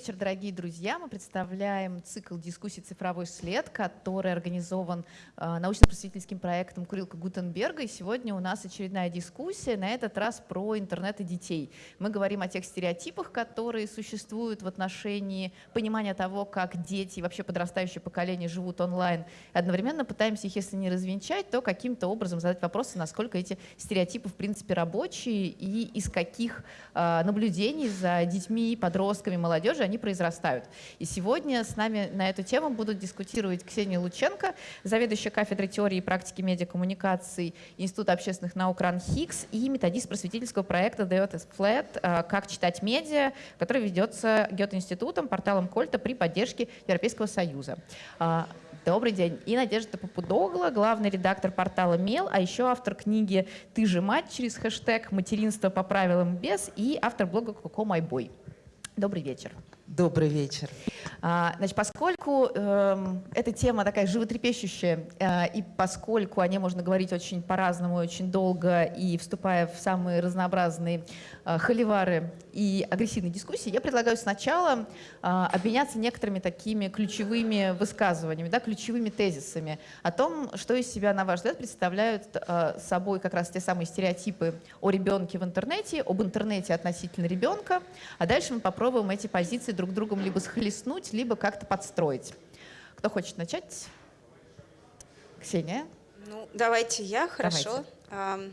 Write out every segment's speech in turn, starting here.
Добрый вечер, дорогие друзья. Мы представляем цикл дискуссий «Цифровой след», который организован э, научно-просветительским проектом Курилка Гутенберга. И сегодня у нас очередная дискуссия, на этот раз про интернет и детей. Мы говорим о тех стереотипах, которые существуют в отношении понимания того, как дети и вообще подрастающее поколение живут онлайн. И одновременно пытаемся их, если не развенчать, то каким-то образом задать вопросы, насколько эти стереотипы в принципе рабочие и из каких э, наблюдений за детьми, подростками, молодежи, они произрастают. И сегодня с нами на эту тему будут дискутировать Ксения Лученко, заведующая кафедрой теории и практики медиакоммуникаций Института общественных наук РАН Хиггс и методист просветительского проекта is Flat «Как читать медиа», который ведется Гёте-институтом, порталом Кольта при поддержке Европейского Союза. А, добрый день. И Надежда Попудогла, главный редактор портала МЕЛ, а еще автор книги «Ты же мать» через хэштег «Материнство по правилам без» и автор блога «Коко Майбой». Добрый вечер. Добрый вечер. А, значит, поскольку э, эта тема такая животрепещущая, э, и поскольку о ней можно говорить очень по-разному, очень долго, и вступая в самые разнообразные э, холивары и агрессивные дискуссии, я предлагаю сначала э, обменяться некоторыми такими ключевыми высказываниями, да, ключевыми тезисами о том, что из себя, на ваш взгляд, представляют э, собой как раз те самые стереотипы о ребенке в интернете, об интернете относительно ребенка, а дальше мы попробуем эти позиции друг другом либо схлестнуть, либо как-то подстроить. Кто хочет начать? Ксения? Ну, давайте я, хорошо. Давайте.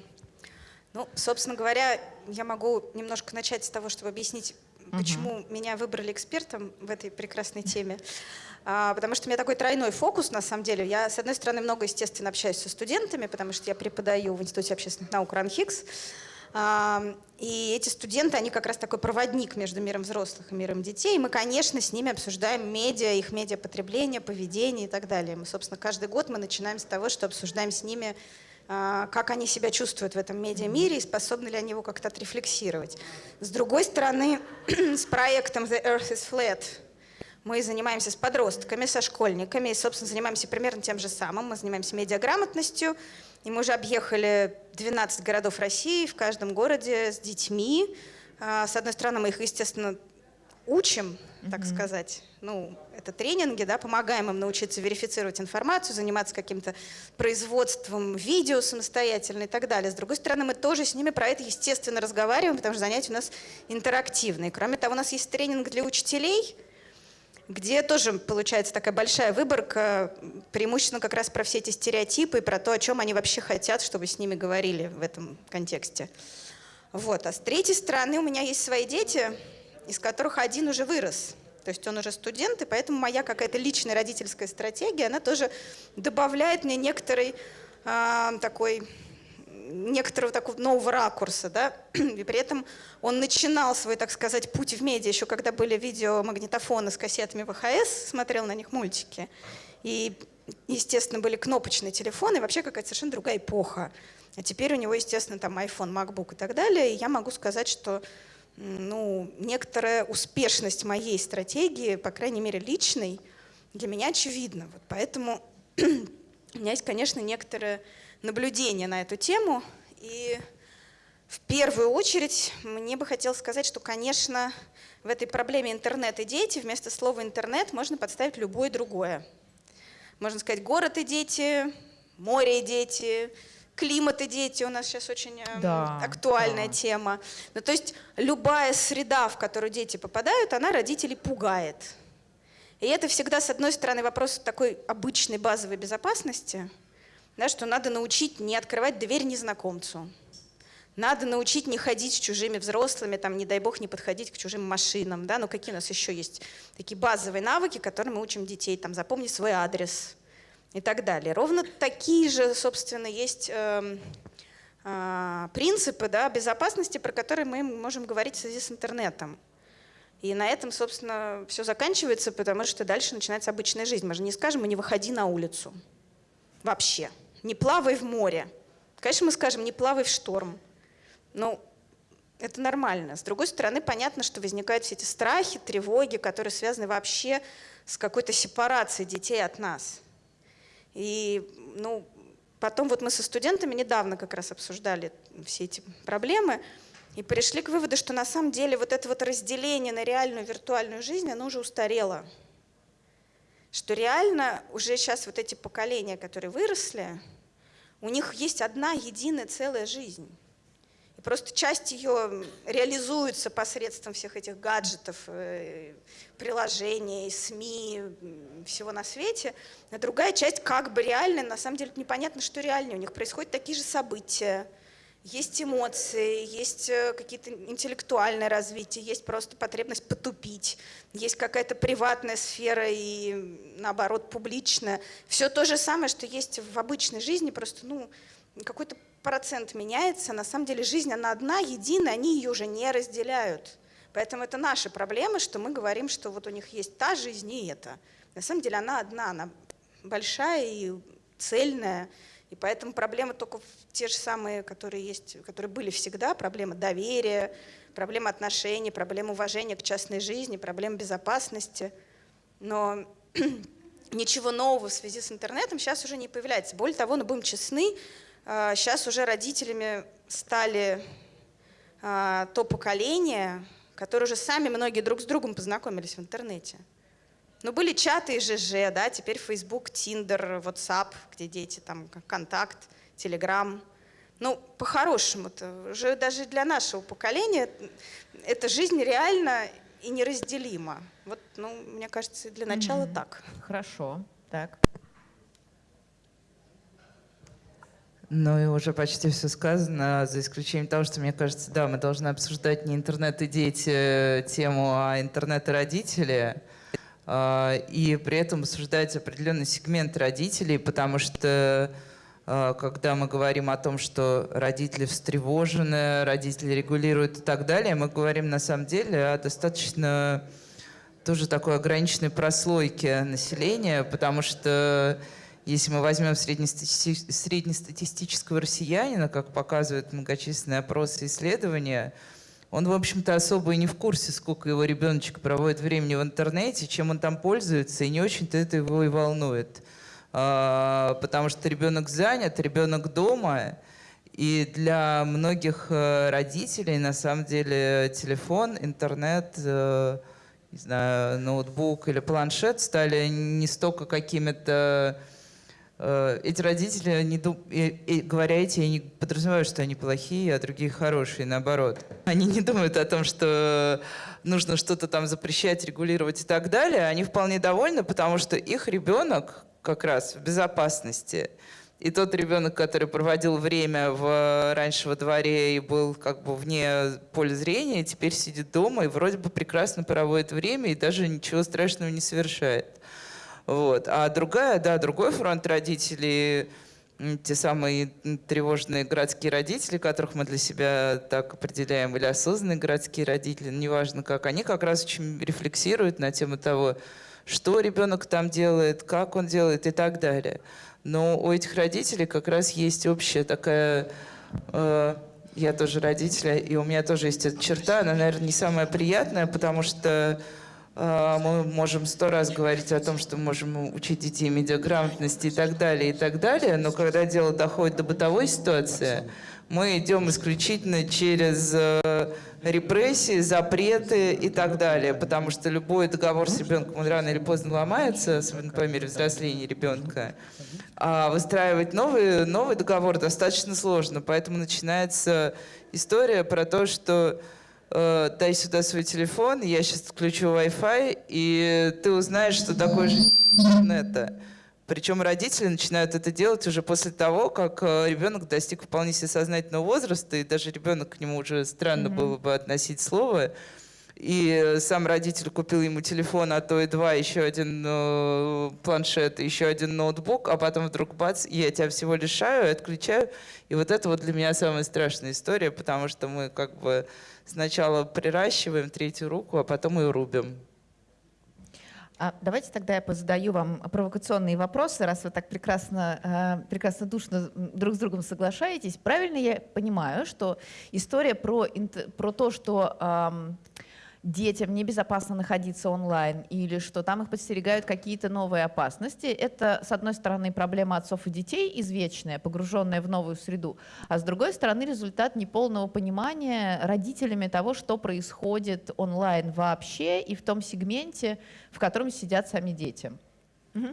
Ну, собственно говоря, я могу немножко начать с того, чтобы объяснить, угу. почему меня выбрали экспертом в этой прекрасной теме. А, потому что у меня такой тройной фокус, на самом деле. Я, с одной стороны, много, естественно, общаюсь со студентами, потому что я преподаю в Институте общественных наук РАНХИКС. И эти студенты, они как раз такой проводник между миром взрослых и миром детей. И мы, конечно, с ними обсуждаем медиа, их медиапотребление, поведение и так далее. Мы, собственно, каждый год мы начинаем с того, что обсуждаем с ними, а, как они себя чувствуют в этом медиамире и способны ли они его как-то отрефлексировать. С другой стороны, с проектом «The Earth is Flat» мы занимаемся с подростками, со школьниками и, собственно, занимаемся примерно тем же самым. Мы занимаемся медиаграмотностью, и мы уже объехали 12 городов России, в каждом городе с детьми. А, с одной стороны, мы их, естественно, учим, так mm-hmm. сказать. Ну, это тренинги, да, помогаем им научиться верифицировать информацию, заниматься каким-то производством видео самостоятельно и так далее. С другой стороны, мы тоже с ними про это, естественно, разговариваем, потому что занятия у нас интерактивные. Кроме того, у нас есть тренинг для учителей – где тоже получается такая большая выборка, преимущественно как раз про все эти стереотипы и про то, о чем они вообще хотят, чтобы с ними говорили в этом контексте. Вот. А с третьей стороны у меня есть свои дети, из которых один уже вырос. То есть он уже студент, и поэтому моя какая-то личная родительская стратегия, она тоже добавляет мне некоторый э, такой некоторого такого нового ракурса, да, и при этом он начинал свой, так сказать, путь в медиа еще когда были видеомагнитофоны с кассетами ВХС, смотрел на них мультики, и, естественно, были кнопочные телефоны, вообще какая-то совершенно другая эпоха. А теперь у него, естественно, там iPhone, MacBook и так далее, и я могу сказать, что ну, некоторая успешность моей стратегии, по крайней мере, личной, для меня очевидна. Вот поэтому у меня есть, конечно, некоторые наблюдения на эту тему. И в первую очередь мне бы хотелось сказать, что, конечно, в этой проблеме интернет и дети вместо слова интернет можно подставить любое другое. Можно сказать город и дети, море и дети, климат и дети у нас сейчас очень эм, да, актуальная да. тема. Ну, то есть любая среда, в которую дети попадают, она родителей пугает. И это всегда, с одной стороны, вопрос такой обычной базовой безопасности – да, что надо научить не открывать дверь незнакомцу. Надо научить не ходить с чужими взрослыми, там, не дай бог, не подходить к чужим машинам. Да? Ну, какие у нас еще есть такие базовые навыки, которые мы учим детей, там, запомни свой адрес и так далее. Ровно такие же, собственно, есть э, э, принципы да, безопасности, про которые мы можем говорить в связи с интернетом. И на этом, собственно, все заканчивается, потому что дальше начинается обычная жизнь. Мы же не скажем, не выходи на улицу вообще не плавай в море. Конечно, мы скажем, не плавай в шторм. Но это нормально. С другой стороны, понятно, что возникают все эти страхи, тревоги, которые связаны вообще с какой-то сепарацией детей от нас. И ну, потом вот мы со студентами недавно как раз обсуждали все эти проблемы. и пришли к выводу, что на самом деле вот это вот разделение на реальную виртуальную жизнь, оно уже устарело. Что реально уже сейчас вот эти поколения, которые выросли, у них есть одна единая целая жизнь. И просто часть ее реализуется посредством всех этих гаджетов, э, приложений, СМИ, всего на свете, а другая часть как бы реальная, на самом деле непонятно, что реально. У них происходят такие же события, есть эмоции, есть э, какие-то интеллектуальное развитие, есть просто потребность потупить, есть какая-то приватная сфера и, наоборот, публичная. Все то же самое, что есть в обычной жизни, просто ну, какой-то процент меняется. На самом деле жизнь, она одна, единая, они ее уже не разделяют. Поэтому это наши проблемы, что мы говорим, что вот у них есть та жизнь и это. На самом деле она одна, она большая и цельная, и поэтому проблемы только те же самые, которые есть, которые были всегда, проблема доверия, проблема отношений, проблема уважения к частной жизни, проблема безопасности. Но ничего нового в связи с интернетом сейчас уже не появляется. Более того, ну будем честны, сейчас а, уже родителями стали а, то поколение, которые уже сами многие друг с другом познакомились в интернете. Ну, были чаты и ЖЖ, да, теперь Facebook, Tinder, WhatsApp, где дети, там, Контакт, Telegram. Ну, по-хорошему-то, уже даже для нашего поколения эта жизнь реально и неразделима. Вот, ну, мне кажется, для начала mm -hmm. так. Хорошо, так. Ну и уже почти все сказано, за исключением того, что мне кажется, да, мы должны обсуждать не интернет и дети э, тему, а интернет и родители. А, и при этом обсуждать определенный сегмент родителей, потому что а, когда мы говорим о том, что родители встревожены, родители регулируют и так далее, мы говорим на самом деле о достаточно тоже такой ограниченной прослойке населения, потому что если мы возьмем среднестатистического россиянина, как показывают многочисленные опросы и исследования, он, в общем-то, особо и не в курсе, сколько его ребеночек проводит времени в интернете, чем он там пользуется, и не очень-то это его и волнует. А, потому что ребенок занят, ребенок дома, и для многих э, родителей, на самом деле, телефон, интернет, э, не знаю, ноутбук или планшет стали не столько какими-то эти родители, не дум... и, и, говоря эти, я не подразумеваю, что они плохие, а другие хорошие, наоборот. Они не думают о том, что нужно что-то там запрещать, регулировать и так далее. Они вполне довольны, потому что их ребенок как раз в безопасности. И тот ребенок, который проводил время в, раньше во дворе и был как бы вне поля зрения, теперь сидит дома и вроде бы прекрасно проводит время и даже ничего страшного не совершает. Вот. А другая, да, другой фронт родителей, те самые тревожные городские родители, которых мы для себя так определяем, или осознанные городские родители, неважно как, они как раз очень рефлексируют на тему того, что ребенок там делает, как он делает и так далее. Но у этих родителей как раз есть общая такая... Э, я тоже родитель, и у меня тоже есть эта черта, она, наверное, не самая приятная, потому что мы можем сто раз говорить о том, что мы можем учить детей медиаграмотности и так далее, и так далее, но когда дело доходит до бытовой ситуации, мы идем исключительно через э, репрессии, запреты и так далее, потому что любой договор с ребенком, он рано или поздно ломается, особенно по мере взросления ребенка. А выстраивать новый, новый договор достаточно сложно, поэтому начинается история про то, что э, дай сюда свой телефон, я сейчас включу Wi-Fi, и ты узнаешь, что такое жизнь интернета. Причем родители начинают это делать уже после того, как э, ребенок достиг вполне себе сознательного возраста, и даже ребенок к нему уже странно mm-hmm. было бы относить слово. И сам родитель купил ему телефон, а то и два, еще один э, планшет, еще один ноутбук, а потом вдруг бац, я тебя всего лишаю, отключаю. И вот это вот для меня самая страшная история, потому что мы как бы сначала приращиваем третью руку, а потом ее рубим. А давайте тогда я позадаю вам провокационные вопросы, раз вы так прекрасно, э, прекрасно душно друг с другом соглашаетесь. Правильно я понимаю, что история про, про то, что детям небезопасно находиться онлайн или что там их подстерегают какие-то новые опасности. Это, с одной стороны, проблема отцов и детей извечная, погруженная в новую среду, а с другой стороны, результат неполного понимания родителями того, что происходит онлайн вообще и в том сегменте, в котором сидят сами дети.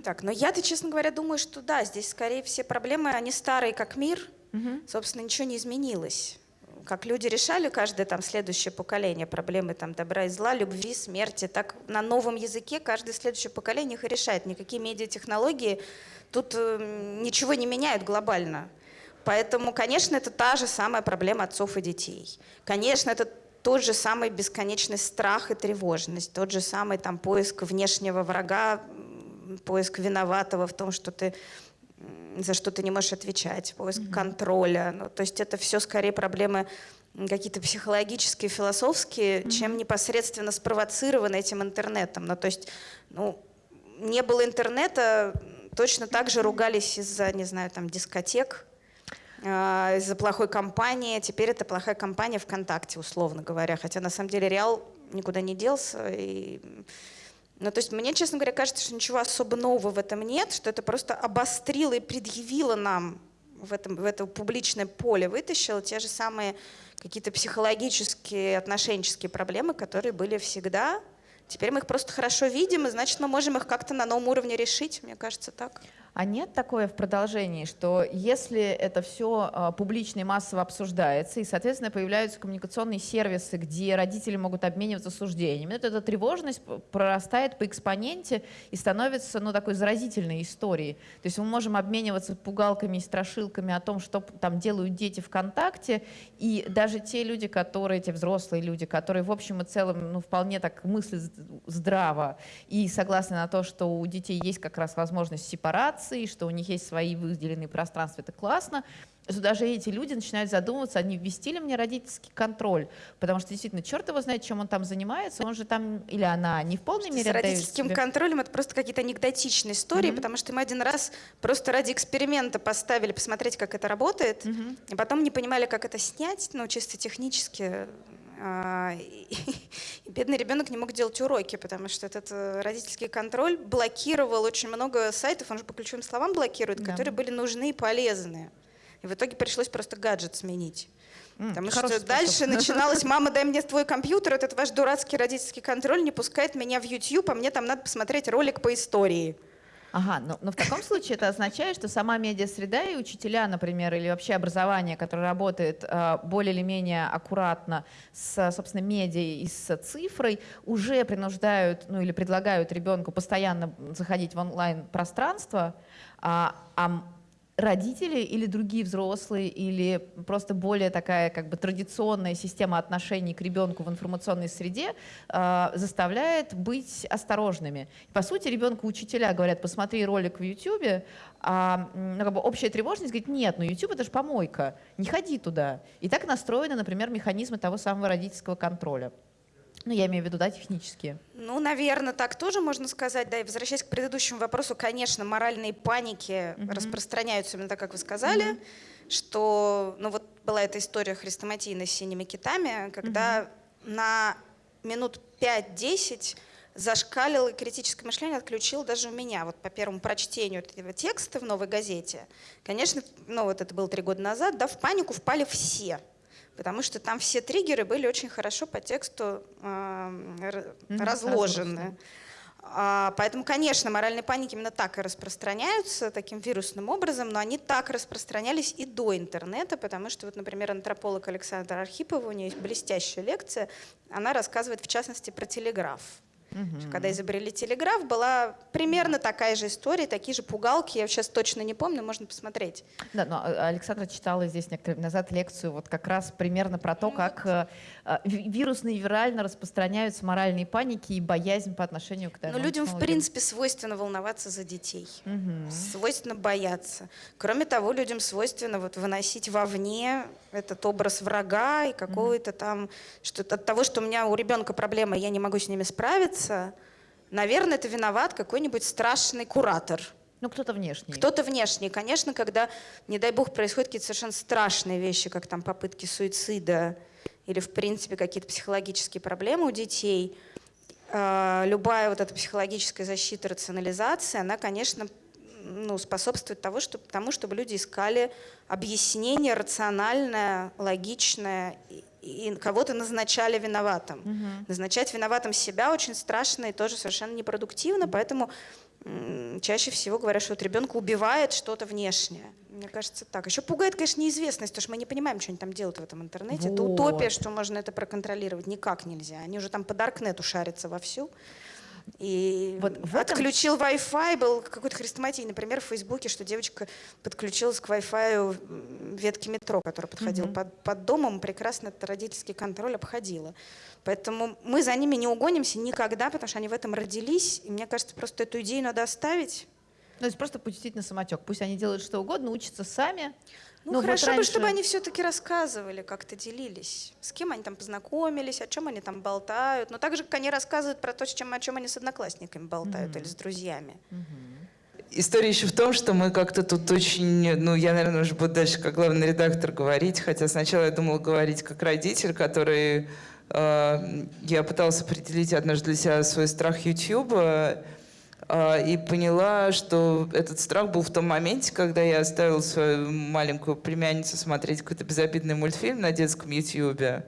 Так, но я-то, честно говоря, думаю, что да, здесь скорее все проблемы, они старые как мир, угу. собственно, ничего не изменилось как люди решали каждое там следующее поколение проблемы там добра и зла, любви, смерти, так на новом языке каждое следующее поколение их и решает. Никакие медиатехнологии тут э, ничего не меняют глобально. Поэтому, конечно, это та же самая проблема отцов и детей. Конечно, это тот же самый бесконечный страх и тревожность, тот же самый там поиск внешнего врага, поиск виноватого в том, что ты за что ты не можешь отвечать, поиск mm-hmm. контроля. Ну, то есть это все скорее проблемы какие-то психологические, философские, mm-hmm. чем непосредственно спровоцированы этим интернетом. Ну, то есть, ну, не было интернета, точно так же ругались из-за, не знаю, там, дискотек, э, из-за плохой компании. Теперь это плохая компания ВКонтакте, условно говоря. Хотя на самом деле Реал никуда не делся. И ну, то есть мне, честно говоря, кажется, что ничего особо нового в этом нет, что это просто обострило и предъявило нам в, этом, в это публичное поле, вытащило те же самые какие-то психологические, отношенческие проблемы, которые были всегда. Теперь мы их просто хорошо видим, и значит, мы можем их как-то на новом уровне решить, мне кажется, так. А нет такое в продолжении, что если это все а, публично и массово обсуждается, и, соответственно, появляются коммуникационные сервисы, где родители могут обмениваться суждениями, то эта тревожность прорастает по экспоненте и становится ну, такой заразительной историей. То есть мы можем обмениваться пугалками и страшилками о том, что там делают дети ВКонтакте, и даже те люди, которые, те взрослые люди, которые в общем и целом ну, вполне так мыслят здраво и согласны на то, что у детей есть как раз возможность сепарации, организации, что у них есть свои выделенные пространства, это классно, что даже эти люди начинают задумываться, они ввести ли мне родительский контроль, потому что действительно, черт его знает, чем он там занимается, он же там, или она, не в полной мере С родительским себе... контролем это просто какие-то анекдотичные истории, mm-hmm. потому что мы один раз просто ради эксперимента поставили посмотреть, как это работает, mm-hmm. и потом не понимали, как это снять, ну, чисто технически, а, и бедный ребенок не мог делать уроки, потому что этот э, родительский контроль блокировал очень много сайтов, он же по ключевым словам блокирует, да. которые были нужны и полезны. И в итоге пришлось просто гаджет сменить. Потому что способ. дальше начиналось, мама, дай мне твой компьютер, этот ваш дурацкий родительский контроль не пускает меня в YouTube, а мне там надо посмотреть ролик по истории. Ага, но, но в таком случае это означает, что сама медиа-среда и учителя, например, или вообще образование, которое работает э, более или менее аккуратно с, собственно, медиа и с цифрой, уже принуждают, ну или предлагают ребенку постоянно заходить в онлайн-пространство, а, а родители или другие взрослые, или просто более такая как бы традиционная система отношений к ребенку в информационной среде э, заставляет быть осторожными. По сути, ребенку учителя говорят, посмотри ролик в YouTube, а ну, как бы общая тревожность говорит, нет, ну YouTube это же помойка, не ходи туда. И так настроены, например, механизмы того самого родительского контроля. Ну, я имею в виду, да, технические. Ну, наверное, так тоже можно сказать. Да, и возвращаясь к предыдущему вопросу, конечно, моральные паники mm-hmm. распространяются именно так, как вы сказали, mm-hmm. что, ну, вот была эта история хрестоматийной с синими китами, когда mm-hmm. на минут 5-10 зашкалил и критическое мышление отключил даже у меня. Вот по первому прочтению этого текста в «Новой газете», конечно, ну вот это было три года назад, да, в панику впали все потому что там все триггеры были очень хорошо по тексту э, разложены. А, поэтому, конечно, моральные паники именно так и распространяются, таким вирусным образом, но они так распространялись и до интернета, потому что, вот, например, антрополог Александр Архипов, у нее есть блестящая лекция, она рассказывает, в частности, про телеграф. Угу. Когда изобрели телеграф, была примерно такая же история, такие же пугалки. Я сейчас точно не помню, можно посмотреть. Да, но а, Александра читала здесь некоторое назад лекцию вот как раз примерно про то, как э, э, вирусно и вирально распространяются моральные паники и боязнь по отношению к Но людям, в принципе, свойственно волноваться за детей. Угу. Свойственно бояться. Кроме того, людям свойственно вот выносить вовне этот образ врага и какого-то там, что от того, что у меня у ребенка проблема, я не могу с ними справиться, наверное, это виноват какой-нибудь страшный куратор. Ну, кто-то внешний. Кто-то внешний. Конечно, когда, не дай бог, происходят какие-то совершенно страшные вещи, как там попытки суицида или, в принципе, какие-то психологические проблемы у детей, э, любая вот эта психологическая защита, рационализация, она, конечно, ну, способствует того, что, тому, чтобы люди искали объяснение рациональное, логичное, и, кого-то назначали виноватым. Угу. Назначать виноватым себя очень страшно и тоже совершенно непродуктивно, поэтому чаще всего говорят, что вот ребенка убивает что-то внешнее. Мне кажется, так. Еще пугает, конечно, неизвестность, потому что мы не понимаем, что они там делают в этом интернете. Вот. Это утопия, что можно это проконтролировать. Никак нельзя. Они уже там по Даркнету шарятся вовсю. И вот в этом... отключил Wi-Fi, был какой-то хрестоматий, например, в Фейсбуке, что девочка подключилась к Wi-Fi ветки метро, которая подходила угу. под, под домом, прекрасно этот родительский контроль обходила. Поэтому мы за ними не угонимся никогда, потому что они в этом родились. И мне кажется, просто эту идею надо оставить. Ну, то есть просто пустить на самотек. Пусть они делают что угодно, учатся сами. Ну, ну хорошо вот раньше... бы, чтобы они все-таки рассказывали, как-то делились. С кем они там познакомились, о чем они там болтают. Но так же, как они рассказывают про то, чем, о чем они с одноклассниками болтают mm-hmm. или с друзьями. Mm-hmm. История еще в том, что мы как-то тут очень, ну, я, наверное, уже буду дальше как главный редактор говорить, хотя сначала я думала говорить как родитель, который... Э, я пытался определить однажды для себя свой страх YouTube, и поняла, что этот страх был в том моменте, когда я оставила свою маленькую племянницу смотреть какой-то безобидный мультфильм на детском ютьюбе.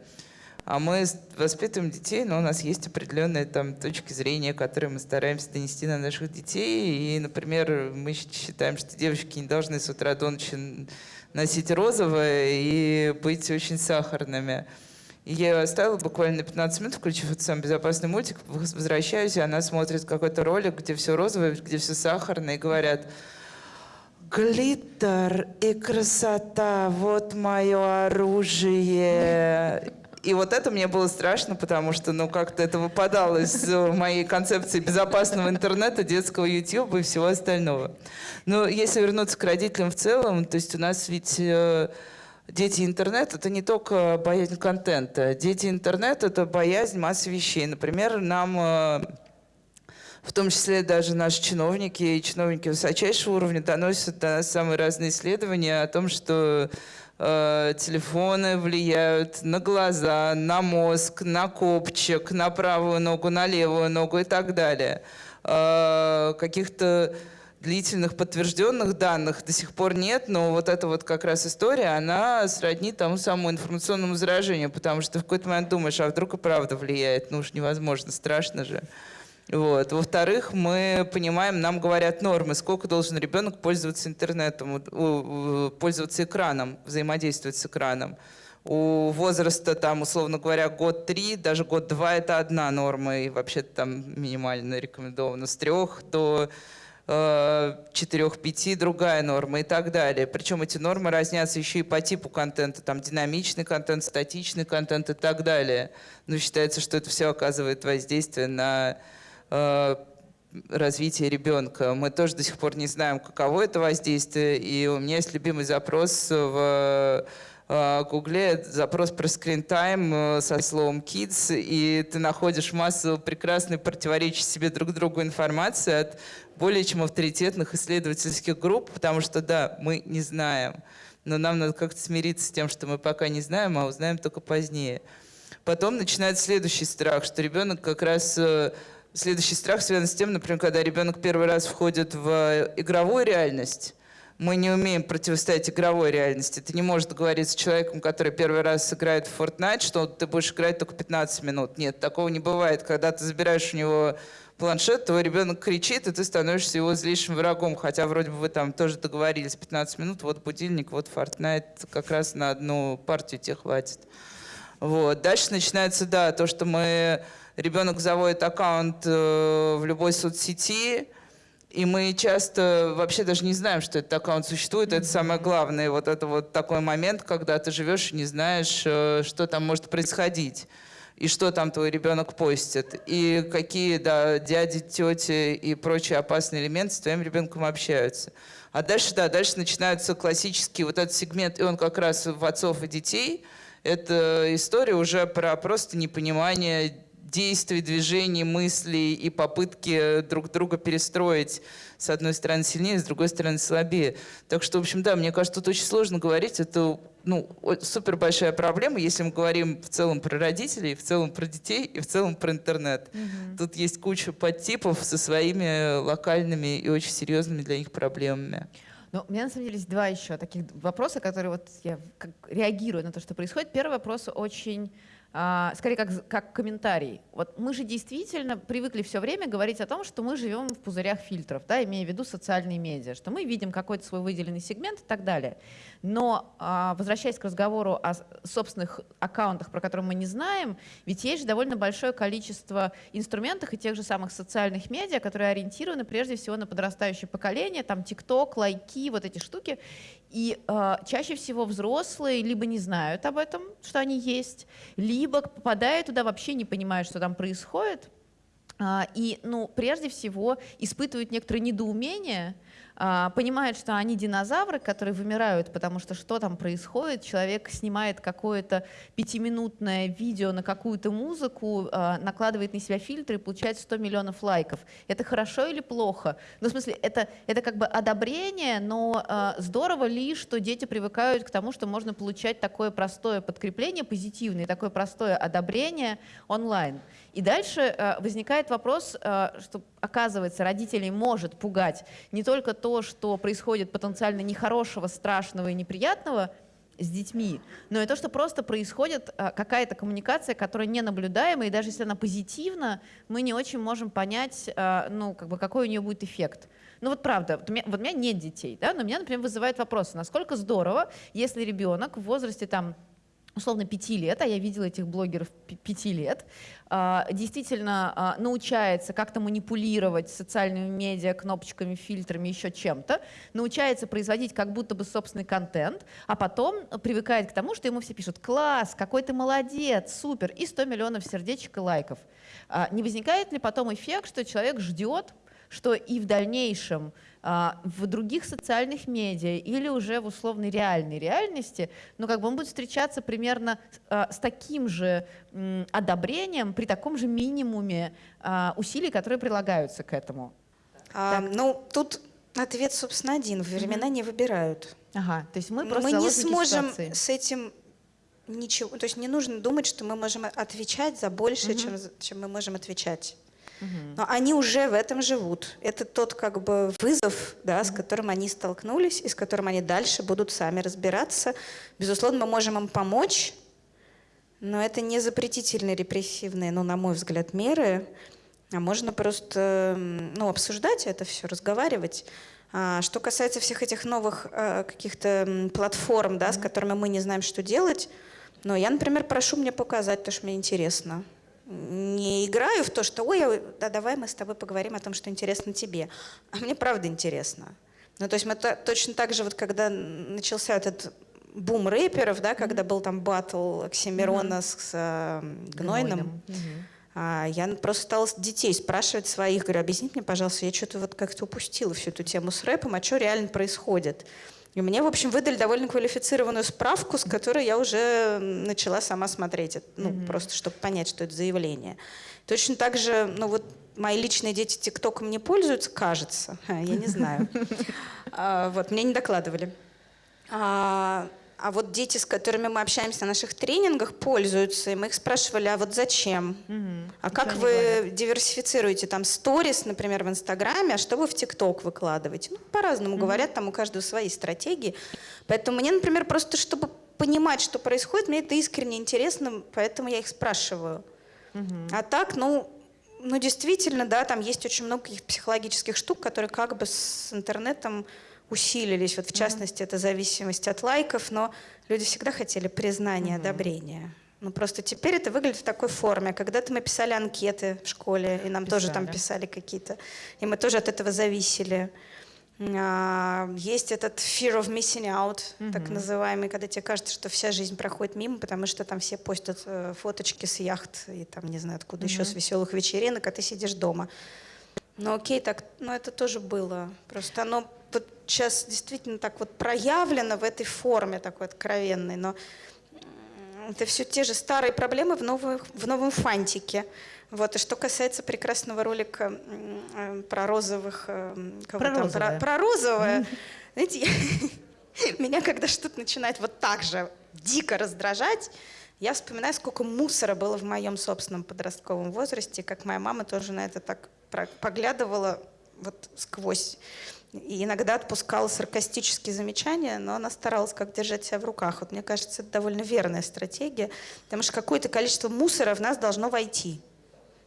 А мы воспитываем детей, но у нас есть определенные там точки зрения, которые мы стараемся донести на наших детей. И, например, мы считаем, что девочки не должны с утра до ночи носить розовое и быть очень сахарными. Я ее оставила буквально на 15 минут, включив этот самый безопасный мультик, возвращаюсь, и она смотрит какой-то ролик, где все розовое, где все сахарное, и говорят, глиттер и красота, вот мое оружие. И вот это мне было страшно, потому что, ну, как-то это выпадало из моей концепции безопасного интернета, детского YouTube и всего остального. Но если вернуться к родителям в целом, то есть у нас ведь э, Дети интернет — это не только боязнь контента. Дети интернет — это боязнь массы вещей. Например, нам, э, в том числе даже наши чиновники и чиновники высочайшего уровня доносят до нас самые разные исследования о том, что э, телефоны влияют на глаза, на мозг, на копчик, на правую ногу, на левую ногу и так далее. Э, каких-то длительных подтвержденных данных до сих пор нет, но вот эта вот как раз история, она сродни тому самому информационному заражению, потому что в какой-то момент думаешь, а вдруг и правда влияет, ну уж невозможно, страшно же. Вот. Во-вторых, мы понимаем, нам говорят нормы, сколько должен ребенок пользоваться интернетом, пользоваться экраном, взаимодействовать с экраном. У возраста, там, условно говоря, год-три, даже год-два – это одна норма, и вообще-то там минимально рекомендовано с трех до 4-5 э, другая норма и так далее. Причем эти нормы разнятся еще и по типу контента. Там динамичный контент, статичный контент и так далее. Но считается, что это все оказывает воздействие на э, развитие ребенка. Мы тоже до сих пор не знаем, каково это воздействие. И у меня есть любимый запрос в э, Гугле запрос про screen time со словом kids, и ты находишь массу прекрасной противоречащей себе друг другу информации от более чем авторитетных исследовательских групп, потому что, да, мы не знаем, но нам надо как-то смириться с тем, что мы пока не знаем, а узнаем только позднее. Потом начинается следующий страх, что ребенок как раз... Э, следующий страх связан с тем, например, когда ребенок первый раз входит в игровую реальность, мы не умеем противостоять игровой реальности. Ты не можешь договориться с человеком, который первый раз играет в Fortnite, что ты будешь играть только 15 минут. Нет, такого не бывает. Когда ты забираешь у него планшет, твой ребенок кричит, и ты становишься его злейшим врагом, хотя вроде бы вы там тоже договорились 15 минут, вот будильник, вот Fortnite, как раз на одну партию тебе хватит. Вот. Дальше начинается, да, то, что мы... Ребенок заводит аккаунт э, в любой соцсети, и мы часто вообще даже не знаем, что этот аккаунт существует. Это самое главное. Вот это вот такой момент, когда ты живешь и не знаешь, э, что там может происходить и что там твой ребенок постит, и какие да, дяди, тети и прочие опасные элементы с твоим ребенком общаются. А дальше, да, дальше начинаются классические вот этот сегмент, и он как раз в отцов и детей. Это история уже про просто непонимание действий, движений, мыслей и попытки друг друга перестроить с одной стороны сильнее, с другой стороны слабее. Так что, в общем, да, мне кажется, тут очень сложно говорить. Это ну, супер большая проблема, если мы говорим в целом про родителей, в целом про детей и в целом про интернет. Угу. Тут есть куча подтипов со своими локальными и очень серьезными для них проблемами. Ну, у меня на самом деле есть два еще таких вопроса, которые вот я как реагирую на то, что происходит. Первый вопрос очень скорее как, как комментарий. Вот мы же действительно привыкли все время говорить о том, что мы живем в пузырях фильтров, да, имея в виду социальные медиа, что мы видим какой-то свой выделенный сегмент и так далее. Но а, возвращаясь к разговору о собственных аккаунтах, про которые мы не знаем, ведь есть же довольно большое количество инструментов и тех же самых социальных медиа, которые ориентированы прежде всего на подрастающее поколение, там ТикТок, лайки, вот эти штуки. И э, чаще всего взрослые либо не знают об этом, что они есть, либо попадая туда вообще не понимают, что там происходит, э, и, ну, прежде всего испытывают некоторое недоумение, а, понимают, что они динозавры, которые вымирают, потому что что там происходит, человек снимает какое-то пятиминутное видео на какую-то музыку, а, накладывает на себя фильтры и получает 100 миллионов лайков. Это хорошо или плохо? Ну, в смысле, это, это как бы одобрение, но а, здорово ли, что дети привыкают к тому, что можно получать такое простое подкрепление позитивное, такое простое одобрение онлайн. И дальше возникает вопрос, что, оказывается, родителей может пугать не только то, то, что происходит потенциально нехорошего, страшного и неприятного с детьми, но и то, что просто происходит а, какая-то коммуникация, которая не наблюдаема, и даже если она позитивна, мы не очень можем понять, а, ну, как бы, какой у нее будет эффект. Ну вот правда, вот у, меня, вот у меня нет детей, да, но меня, например, вызывает вопрос, насколько здорово, если ребенок в возрасте там условно пяти лет, а я видела этих блогеров пяти лет, а, действительно а, научается как-то манипулировать социальными медиа, кнопочками, фильтрами, еще чем-то, научается производить как будто бы собственный контент, а потом привыкает к тому, что ему все пишут «класс, какой ты молодец, супер» и 100 миллионов сердечек и лайков. А, не возникает ли потом эффект, что человек ждет, что и в дальнейшем в других социальных медиа или уже в условной реальной реальности, но как бы он будет встречаться примерно а, с таким же одобрением при таком же минимуме а, усилий, которые прилагаются к этому. А, ну, тут ответ, собственно, один. Времена mm-hmm. не выбирают. Ага, то есть мы просто Мы не сможем ситуации. с этим ничего... То есть не нужно думать, что мы можем отвечать за больше, mm-hmm. чем, чем мы можем отвечать. Но они уже в этом живут. Это тот как бы вызов, да, с которым они столкнулись и с которым они дальше будут сами разбираться. Безусловно, мы можем им помочь, но это не запретительные репрессивные, ну, на мой взгляд, меры, а можно просто ну, обсуждать это все, разговаривать. А, что касается всех этих новых а, каких-то платформ, да, с которыми мы не знаем, что делать, но я, например, прошу мне показать, потому что мне интересно не играю в то, что ой, да, давай мы с тобой поговорим о том, что интересно тебе. А мне правда интересно. Ну, то есть мы то, точно так же, вот когда начался этот бум рэперов, да, когда был там батл Оксимирона mm-hmm. с, с э, Гнойным, mm-hmm. а, я просто стала детей спрашивать своих, говорю, объясните мне, пожалуйста, я что-то вот как-то упустила всю эту тему с рэпом, а что реально происходит? И мне, в общем, выдали довольно квалифицированную справку, с которой я уже начала сама смотреть, ну, mm-hmm. просто чтобы понять, что это заявление. Точно так же, ну вот мои личные дети ТикТоком не пользуются, кажется, я не знаю. А, вот, мне не докладывали. А, вот дети, с которыми мы общаемся на наших тренингах, пользуются. И мы их спрашивали, а вот зачем? Угу. А как вы диверсифицируете там сторис, например, в Инстаграме, а что вы в ТикТок выкладываете? Ну, по-разному угу. говорят, там у каждого свои стратегии. Поэтому мне, например, просто чтобы понимать, что происходит, мне это искренне интересно, поэтому я их спрашиваю. Угу. А так, ну, ну, действительно, да, там есть очень много каких-то психологических штук, которые как бы с интернетом усилились. Вот в частности, это зависимость от лайков, но люди всегда хотели признания, одобрения. Ну, просто теперь это выглядит в такой форме. Когда-то мы писали анкеты в школе, и нам писали. тоже там писали какие-то. И мы тоже от этого зависели. А, есть этот fear of missing out, mm-hmm. так называемый, когда тебе кажется, что вся жизнь проходит мимо, потому что там все постят э, фоточки с яхт и там, не знаю, откуда mm-hmm. еще, с веселых вечеринок, а ты сидишь дома. Ну окей, так, ну это тоже было. Просто оно вот сейчас действительно так вот проявлено в этой форме такой откровенной, но это все те же старые проблемы в, новых, в новом фантике. Вот, и что касается прекрасного ролика э, про розовых... Э, про там, розовое. Про, про розовое. Знаете, меня когда что-то начинает вот так же дико раздражать, я вспоминаю, сколько мусора было в моем собственном подростковом возрасте, как моя мама тоже на это так поглядывала вот сквозь. И иногда отпускала саркастические замечания, но она старалась как держать себя в руках. Вот мне кажется, это довольно верная стратегия, потому что какое-то количество мусора в нас должно войти.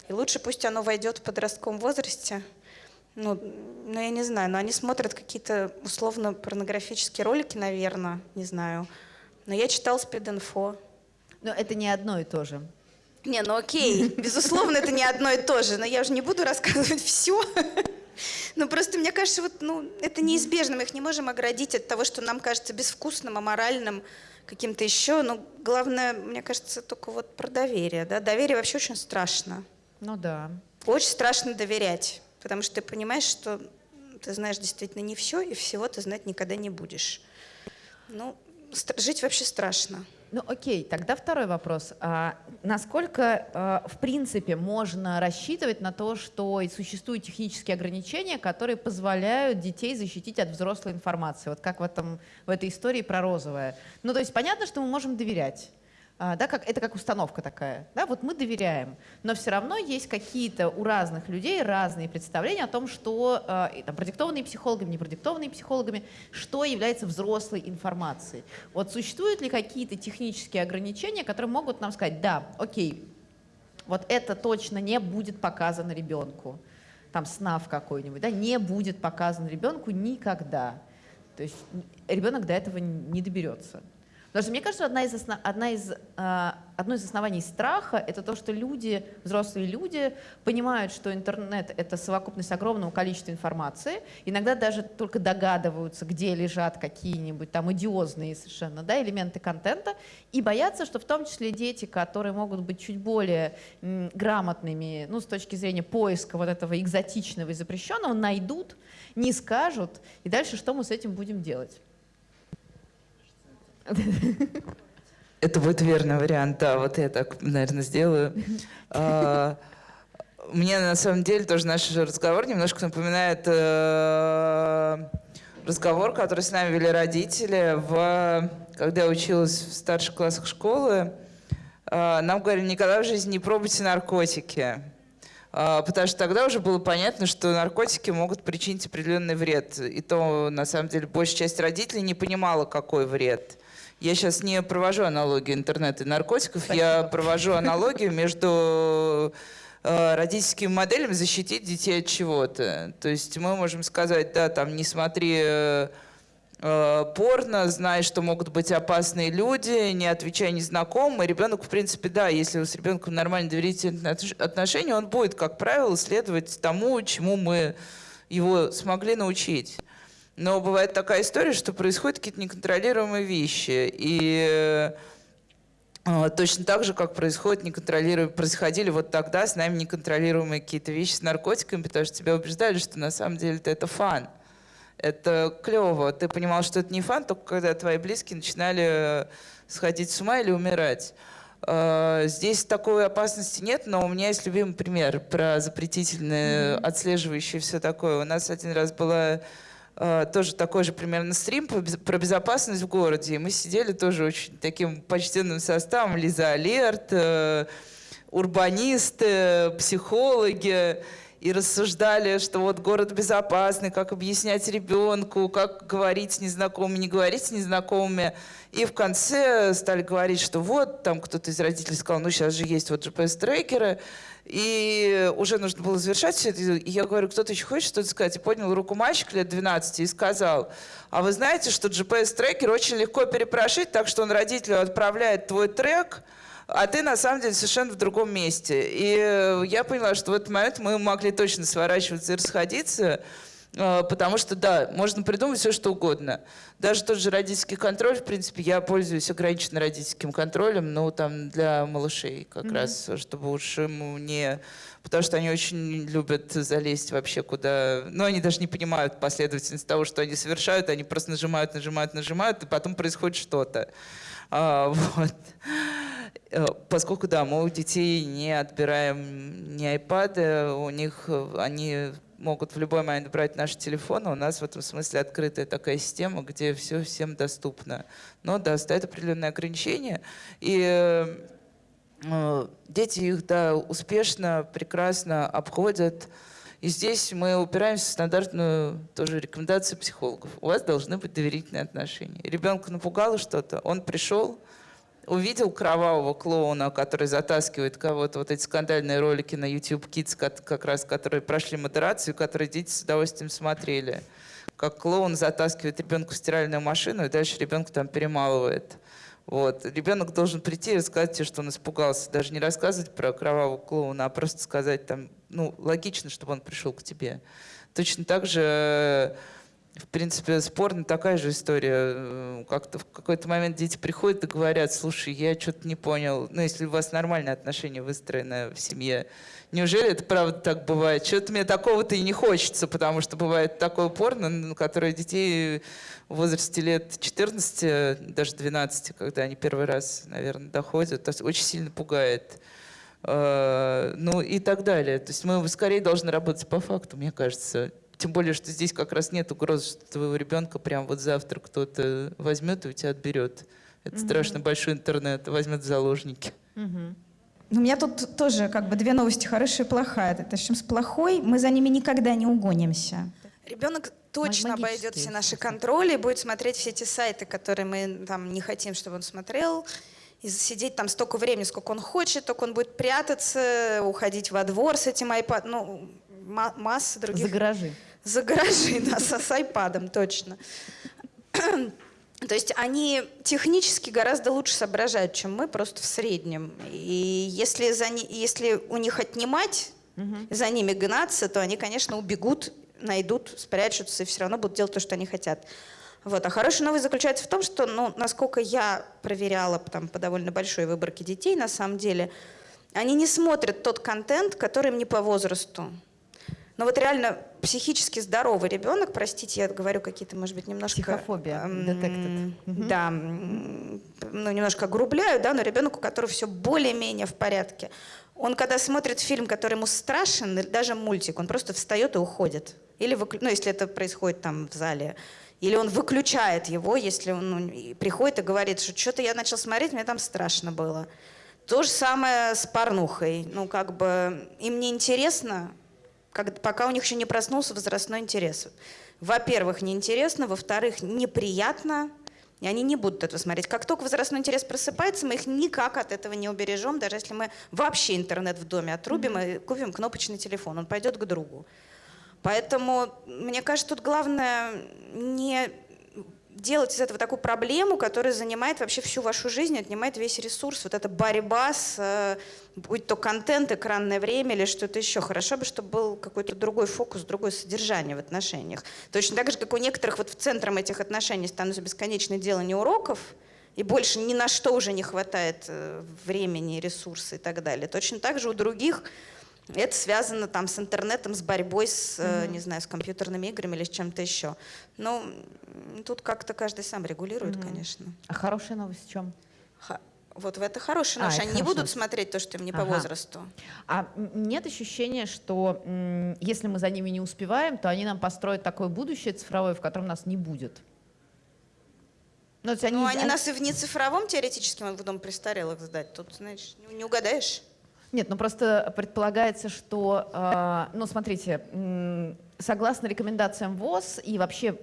И лучше пусть оно войдет в подростковом возрасте, ну, ну, я не знаю, но они смотрят какие-то условно порнографические ролики, наверное, не знаю. Но я читала спид-инфо. Но это не одно и то же. Не, ну окей, безусловно, это не одно и то же, но я уже не буду рассказывать все. Ну просто мне кажется, вот, ну, это неизбежно, мы их не можем оградить от того, что нам кажется безвкусным, аморальным, каким-то еще. Но главное, мне кажется, только вот про доверие. Да? Доверие вообще очень страшно. Ну да. Очень страшно доверять, потому что ты понимаешь, что ты знаешь действительно не все, и всего ты знать никогда не будешь. Ну, жить вообще страшно. Ну окей, тогда второй вопрос. А насколько, а, в принципе, можно рассчитывать на то, что существуют технические ограничения, которые позволяют детей защитить от взрослой информации? Вот как в, этом, в этой истории про розовое. Ну то есть понятно, что мы можем доверять. А, да, как, это как установка такая. Да, вот мы доверяем, но все равно есть какие-то у разных людей разные представления о том, что, э, там, продиктованные психологами, не продиктованные психологами, что является взрослой информацией. Вот существуют ли какие-то технические ограничения, которые могут нам сказать, да, окей, вот это точно не будет показано ребенку, там снав какой-нибудь, да, не будет показан ребенку никогда. То есть ребенок до этого не доберется. Потому что мне кажется, одна из основ... одна из, э, одно из оснований страха — это то, что люди, взрослые люди, понимают, что интернет — это совокупность огромного количества информации, иногда даже только догадываются, где лежат какие-нибудь там идиозные совершенно да, элементы контента, и боятся, что в том числе дети, которые могут быть чуть более м, грамотными ну, с точки зрения поиска вот этого экзотичного и запрещенного, найдут, не скажут, и дальше что мы с этим будем делать? Это будет верный вариант, да, вот я так, наверное, сделаю. А, мне на самом деле тоже наш разговор немножко напоминает э, разговор, который с нами вели родители, в, когда я училась в старших классах школы. Э, нам говорили, никогда в жизни не пробуйте наркотики. Э, потому что тогда уже было понятно, что наркотики могут причинить определенный вред. И то, на самом деле, большая часть родителей не понимала, какой вред. Я сейчас не провожу аналогию интернета и наркотиков, Спасибо. я провожу аналогию между э, родительскими моделями защитить детей от чего-то. То есть мы можем сказать, да, там не смотри э, э, порно, знай, что могут быть опасные люди, не отвечай незнакомым. И ребенок, в принципе, да, если с ребенком нормально доверительные отношения, он будет, как правило, следовать тому, чему мы его смогли научить. Но бывает такая история, что происходят какие-то неконтролируемые вещи. И э, точно так же, как происходит неконтролируемые, происходили вот тогда с нами неконтролируемые какие-то вещи с наркотиками, потому что тебя убеждали, что на самом деле это фан. Это клево. Ты понимал, что это не фан, только когда твои близкие начинали сходить с ума или умирать. Э, здесь такой опасности нет, но у меня есть любимый пример про запретительное, mm-hmm. отслеживающее все такое. У нас один раз была Э, тоже такой же примерно стрим про безопасность в городе. И мы сидели тоже очень таким почтенным составом. Лиза Алерт, э, урбанисты, психологи. И рассуждали, что вот город безопасный, как объяснять ребенку, как говорить с незнакомыми, не говорить с незнакомыми. И в конце стали говорить, что вот, там кто-то из родителей сказал, ну сейчас же есть вот GPS-трекеры, и уже нужно было завершать все это. И я говорю, кто-то еще хочет что-то сказать? И поднял руку мальчик лет 12 и сказал, а вы знаете, что GPS-трекер очень легко перепрошить, так что он родителю отправляет твой трек, а ты на самом деле совершенно в другом месте. И я поняла, что в этот момент мы могли точно сворачиваться и расходиться, потому что, да, можно придумать все, что угодно. Даже тот же родительский контроль, в принципе, я пользуюсь ограниченным родительским контролем, но там для малышей как mm-hmm. раз, чтобы уж ему не... Потому что они очень любят залезть вообще куда... Ну, они даже не понимают последовательность того, что они совершают, они просто нажимают, нажимают, нажимают, и потом происходит что-то. А, вот. Э, поскольку, да, мы у детей не отбираем ни iPad, у них э, они могут в любой момент брать наши телефоны. У нас в этом смысле открытая такая система, где все всем доступно. Но да, стоят определенные ограничения. И э, дети их да, успешно, прекрасно обходят. И здесь мы упираемся в стандартную тоже рекомендацию психологов. У вас должны быть доверительные отношения. Ребенка напугало что-то, он пришел, увидел кровавого клоуна, который затаскивает кого-то, вот эти скандальные ролики на YouTube Kids, как раз, которые прошли модерацию, которые дети с удовольствием смотрели. Как клоун затаскивает ребенка в стиральную машину, и дальше ребенка там перемалывает. Вот. Ребенок должен прийти и рассказать тебе, что он испугался. Даже не рассказывать про кровавого клоуна, а просто сказать там, ну, логично, чтобы он пришел к тебе. Точно так же в принципе, спорно такая же история. Э, как-то в какой-то момент дети приходят и говорят, слушай, я что-то не понял. Ну, если у вас нормальные отношения выстроены в семье, неужели это правда так бывает? Что-то мне такого-то и не хочется, потому что бывает такое порно, которое детей в возрасте лет 14, даже 12, когда они первый раз, наверное, доходят, очень сильно пугает. Э, ну и так далее. То есть мы скорее должны работать по факту, мне кажется. Тем более, что здесь как раз нет угрозы, что твоего ребенка прям вот завтра кто-то возьмет и у тебя отберет. Это угу. страшно большой интернет, возьмет в заложники. Угу. У меня тут тоже как бы две новости, хорошая и плохая. Начнем с плохой. Мы за ними никогда не угонимся. Ребенок точно обойдет все наши контроли, будет смотреть все эти сайты, которые мы там не хотим, чтобы он смотрел. И сидеть там столько времени, сколько он хочет, только он будет прятаться, уходить во двор с этим iPad. Ну, масса других... За гаражи за гаражи, да, с, с айпадом, точно. То есть они технически гораздо лучше соображают, чем мы, просто в среднем. И если, за, если у них отнимать, угу. за ними гнаться, то они, конечно, убегут, найдут, спрячутся и все равно будут делать то, что они хотят. Вот. А хорошая новость заключается в том, что, ну, насколько я проверяла там, по довольно большой выборке детей, на самом деле, они не смотрят тот контент, который им не по возрасту. Но вот реально психически здоровый ребенок, простите, я говорю какие-то, может быть, немножко... Психофобия, эм, Да, ну, немножко огрубляю, да, но ребенок, у которого все более-менее в порядке, он когда смотрит фильм, который ему страшен, или даже мультик, он просто встает и уходит. Или, ну, если это происходит там в зале. Или он выключает его, если он ну, приходит и говорит, что что-то я начал смотреть, мне там страшно было. То же самое с порнухой. Ну, как бы им не интересно, как, пока у них еще не проснулся возрастной интерес. Во-первых, неинтересно, во-вторых, неприятно, и они не будут этого смотреть. Как только возрастной интерес просыпается, мы их никак от этого не убережем, даже если мы вообще интернет в доме отрубим и купим кнопочный телефон, он пойдет к другу. Поэтому, мне кажется, тут главное не делать из этого такую проблему, которая занимает вообще всю вашу жизнь, отнимает весь ресурс. Вот эта борьба с, э, будь то контент, экранное время или что-то еще. Хорошо бы, чтобы был какой-то другой фокус, другое содержание в отношениях. Точно так же, как у некоторых вот в центром этих отношений становится бесконечное делание уроков, и больше ни на что уже не хватает э, времени, ресурсов и так далее. Точно так же у других это связано там с интернетом, с борьбой с, mm-hmm. не знаю, с компьютерными играми или с чем-то еще. Но тут как-то каждый сам регулирует, mm-hmm. конечно. А хорошая новость в чем? Ха- вот в это хорошая новость. А, Они не будут новость. смотреть то, что им не ага. по возрасту. А нет ощущения, что если мы за ними не успеваем, то они нам построят такое будущее цифровое, в котором нас не будет? Ну, они, ну, они, они нас и в нецифровом теоретически могут в дом престарелых сдать. Тут, знаешь, не угадаешь. Нет, ну просто предполагается, что, э, ну смотрите, согласно рекомендациям ВОЗ и вообще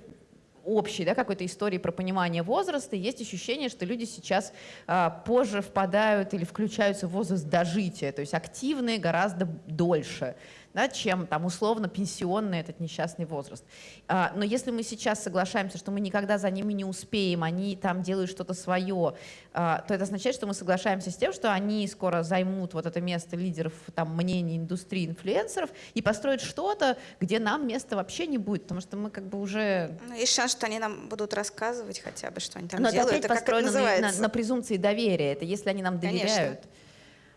общей да, какой-то истории про понимание возраста, есть ощущение, что люди сейчас а, позже впадают или включаются в возраст дожития, то есть активные гораздо дольше да, чем там условно пенсионный этот несчастный возраст. А, но если мы сейчас соглашаемся, что мы никогда за ними не успеем, они там делают что-то свое, а, то это означает, что мы соглашаемся с тем, что они скоро займут вот это место лидеров там, мнений индустрии, инфлюенсеров и построят что-то, где нам места вообще не будет, потому что мы как бы уже... Ну, есть шанс, что они нам будут рассказывать хотя бы, что они там Но делают. Но это опять построено на, на, на презумпции доверия, это если они нам доверяют.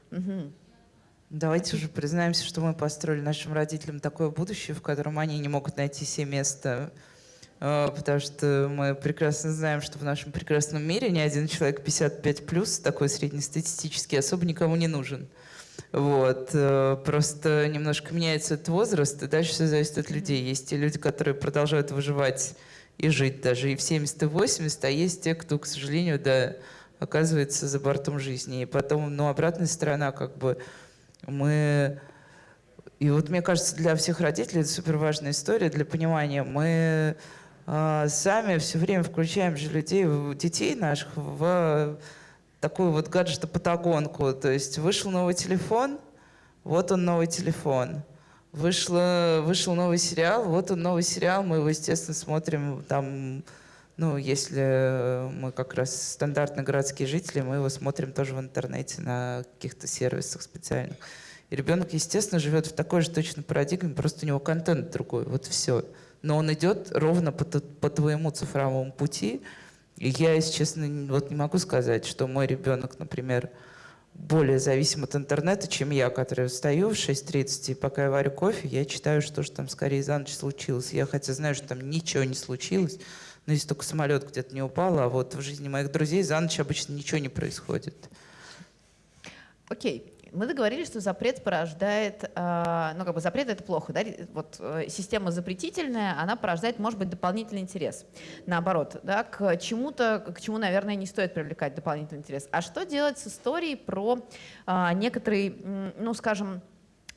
Конечно. Угу. Давайте уже признаемся, что мы построили нашим родителям такое будущее, в котором они не могут найти себе место а, потому что мы прекрасно знаем, что в нашем прекрасном мире ни один человек 55 плюс, такой среднестатистический, особо никому не нужен. Вот. Э, просто немножко меняется этот возраст, и дальше все зависит от людей. Есть те люди, которые продолжают выживать и жить даже и в 70, и 80, а есть те, кто, к сожалению, да, оказывается за бортом жизни. И потом, ну, обратная сторона, как бы, мы... И вот мне кажется, для всех родителей это супер важная история для понимания. Мы э, сами все время включаем же людей, детей наших в такую вот гаджетопатагонку. То есть вышел новый телефон, вот он новый телефон. Вышло, вышел новый сериал, вот он новый сериал, мы его, естественно, смотрим там, ну, если мы как раз стандартные городские жители, мы его смотрим тоже в интернете на каких-то сервисах специальных. И ребенок, естественно, живет в такой же точно парадигме, просто у него контент другой, вот все. Но он идет ровно по, по твоему цифровому пути, и я, если честно, вот не могу сказать, что мой ребенок, например, более зависим от интернета, чем я, который встаю в 6.30, и пока я варю кофе, я читаю, что же там скорее за ночь случилось. Я хотя знаю, что там ничего не случилось, но если только самолет где-то не упал, а вот в жизни моих друзей за ночь обычно ничего не происходит. Окей. Мы договорились, что запрет порождает, э, ну как бы запрет это плохо, да, вот э, система запретительная, она порождает, может быть, дополнительный интерес. Наоборот, да, к чему-то, к чему, наверное, не стоит привлекать дополнительный интерес. А что делать с историей про э, некоторый, ну скажем,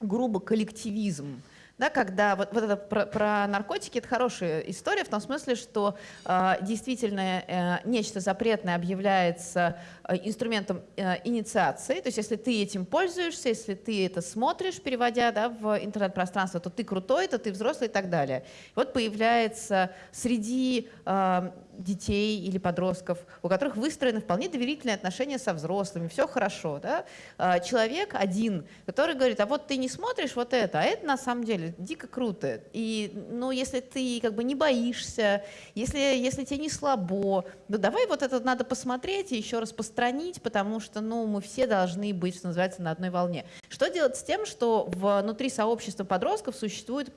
грубо коллективизм? Да, когда вот, вот это про, про наркотики это хорошая история в том смысле, что э, действительно э, нечто запретное объявляется э, инструментом э, инициации, то есть если ты этим пользуешься, если ты это смотришь, переводя да, в интернет-пространство, то ты крутой, то ты взрослый и так далее. Вот появляется среди э, детей или подростков, у которых выстроены вполне доверительные отношения со взрослыми, все хорошо. Да? А, человек один, который говорит, а вот ты не смотришь вот это, а это на самом деле дико круто. И ну, если ты как бы не боишься, если, если тебе не слабо, ну давай вот это надо посмотреть и еще распространить, потому что ну, мы все должны быть, что называется, на одной волне. Что делать с тем, что внутри сообщества подростков существует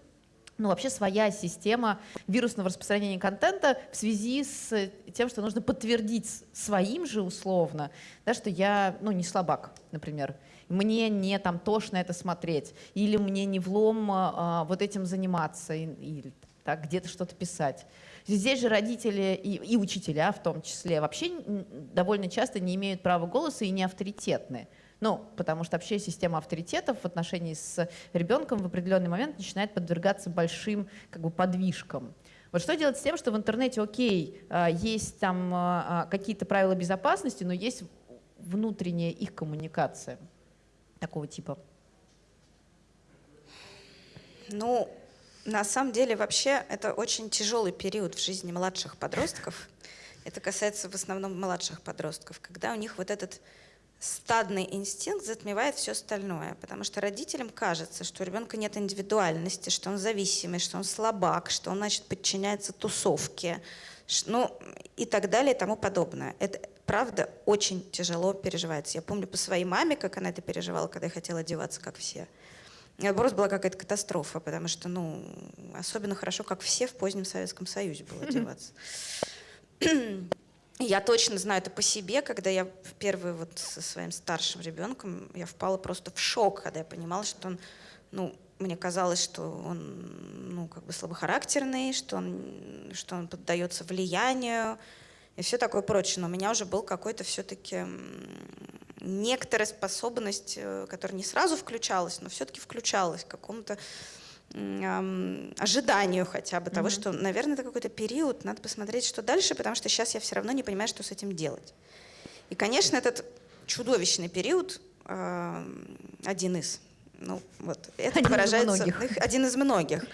ну, вообще своя система вирусного распространения контента в связи с тем, что нужно подтвердить своим же условно, да, что я ну, не слабак, например. Мне не там тошно это смотреть, или мне не влом а, вот этим заниматься, или так, где-то что-то писать. Здесь же родители и, и учителя в том числе вообще довольно часто не имеют права голоса и не авторитетны. Ну, потому что вообще система авторитетов в отношении с ребенком в определенный момент начинает подвергаться большим как бы, подвижкам. Вот что делать с тем, что в интернете, окей, а, есть там а, а, какие-то правила безопасности, но есть внутренняя их коммуникация такого типа? Ну, на самом деле вообще это очень тяжелый период в жизни младших подростков. Это касается в основном младших подростков, когда у них вот этот стадный инстинкт затмевает все остальное, потому что родителям кажется, что у ребенка нет индивидуальности, что он зависимый, что он слабак, что он, значит, подчиняется тусовке, ну и так далее и тому подобное. Это правда очень тяжело переживается. Я помню по своей маме, как она это переживала, когда я хотела одеваться, как все. Просто была какая-то катастрофа, потому что, ну, особенно хорошо, как все в позднем Советском Союзе было одеваться. Я точно знаю это по себе, когда я впервые вот со своим старшим ребенком, я впала просто в шок, когда я понимала, что он, ну, мне казалось, что он, ну, как бы слабохарактерный, что он, что он поддается влиянию и все такое прочее. Но у меня уже был какой-то все-таки некоторая способность, э, которая не сразу включалась, но все-таки включалась к какому-то ожиданию хотя бы того, mm-hmm. что, наверное, это какой-то период, надо посмотреть, что дальше, потому что сейчас я все равно не понимаю, что с этим делать. И, конечно, этот чудовищный период один из, ну вот, это один выражается, из многих. один из многих.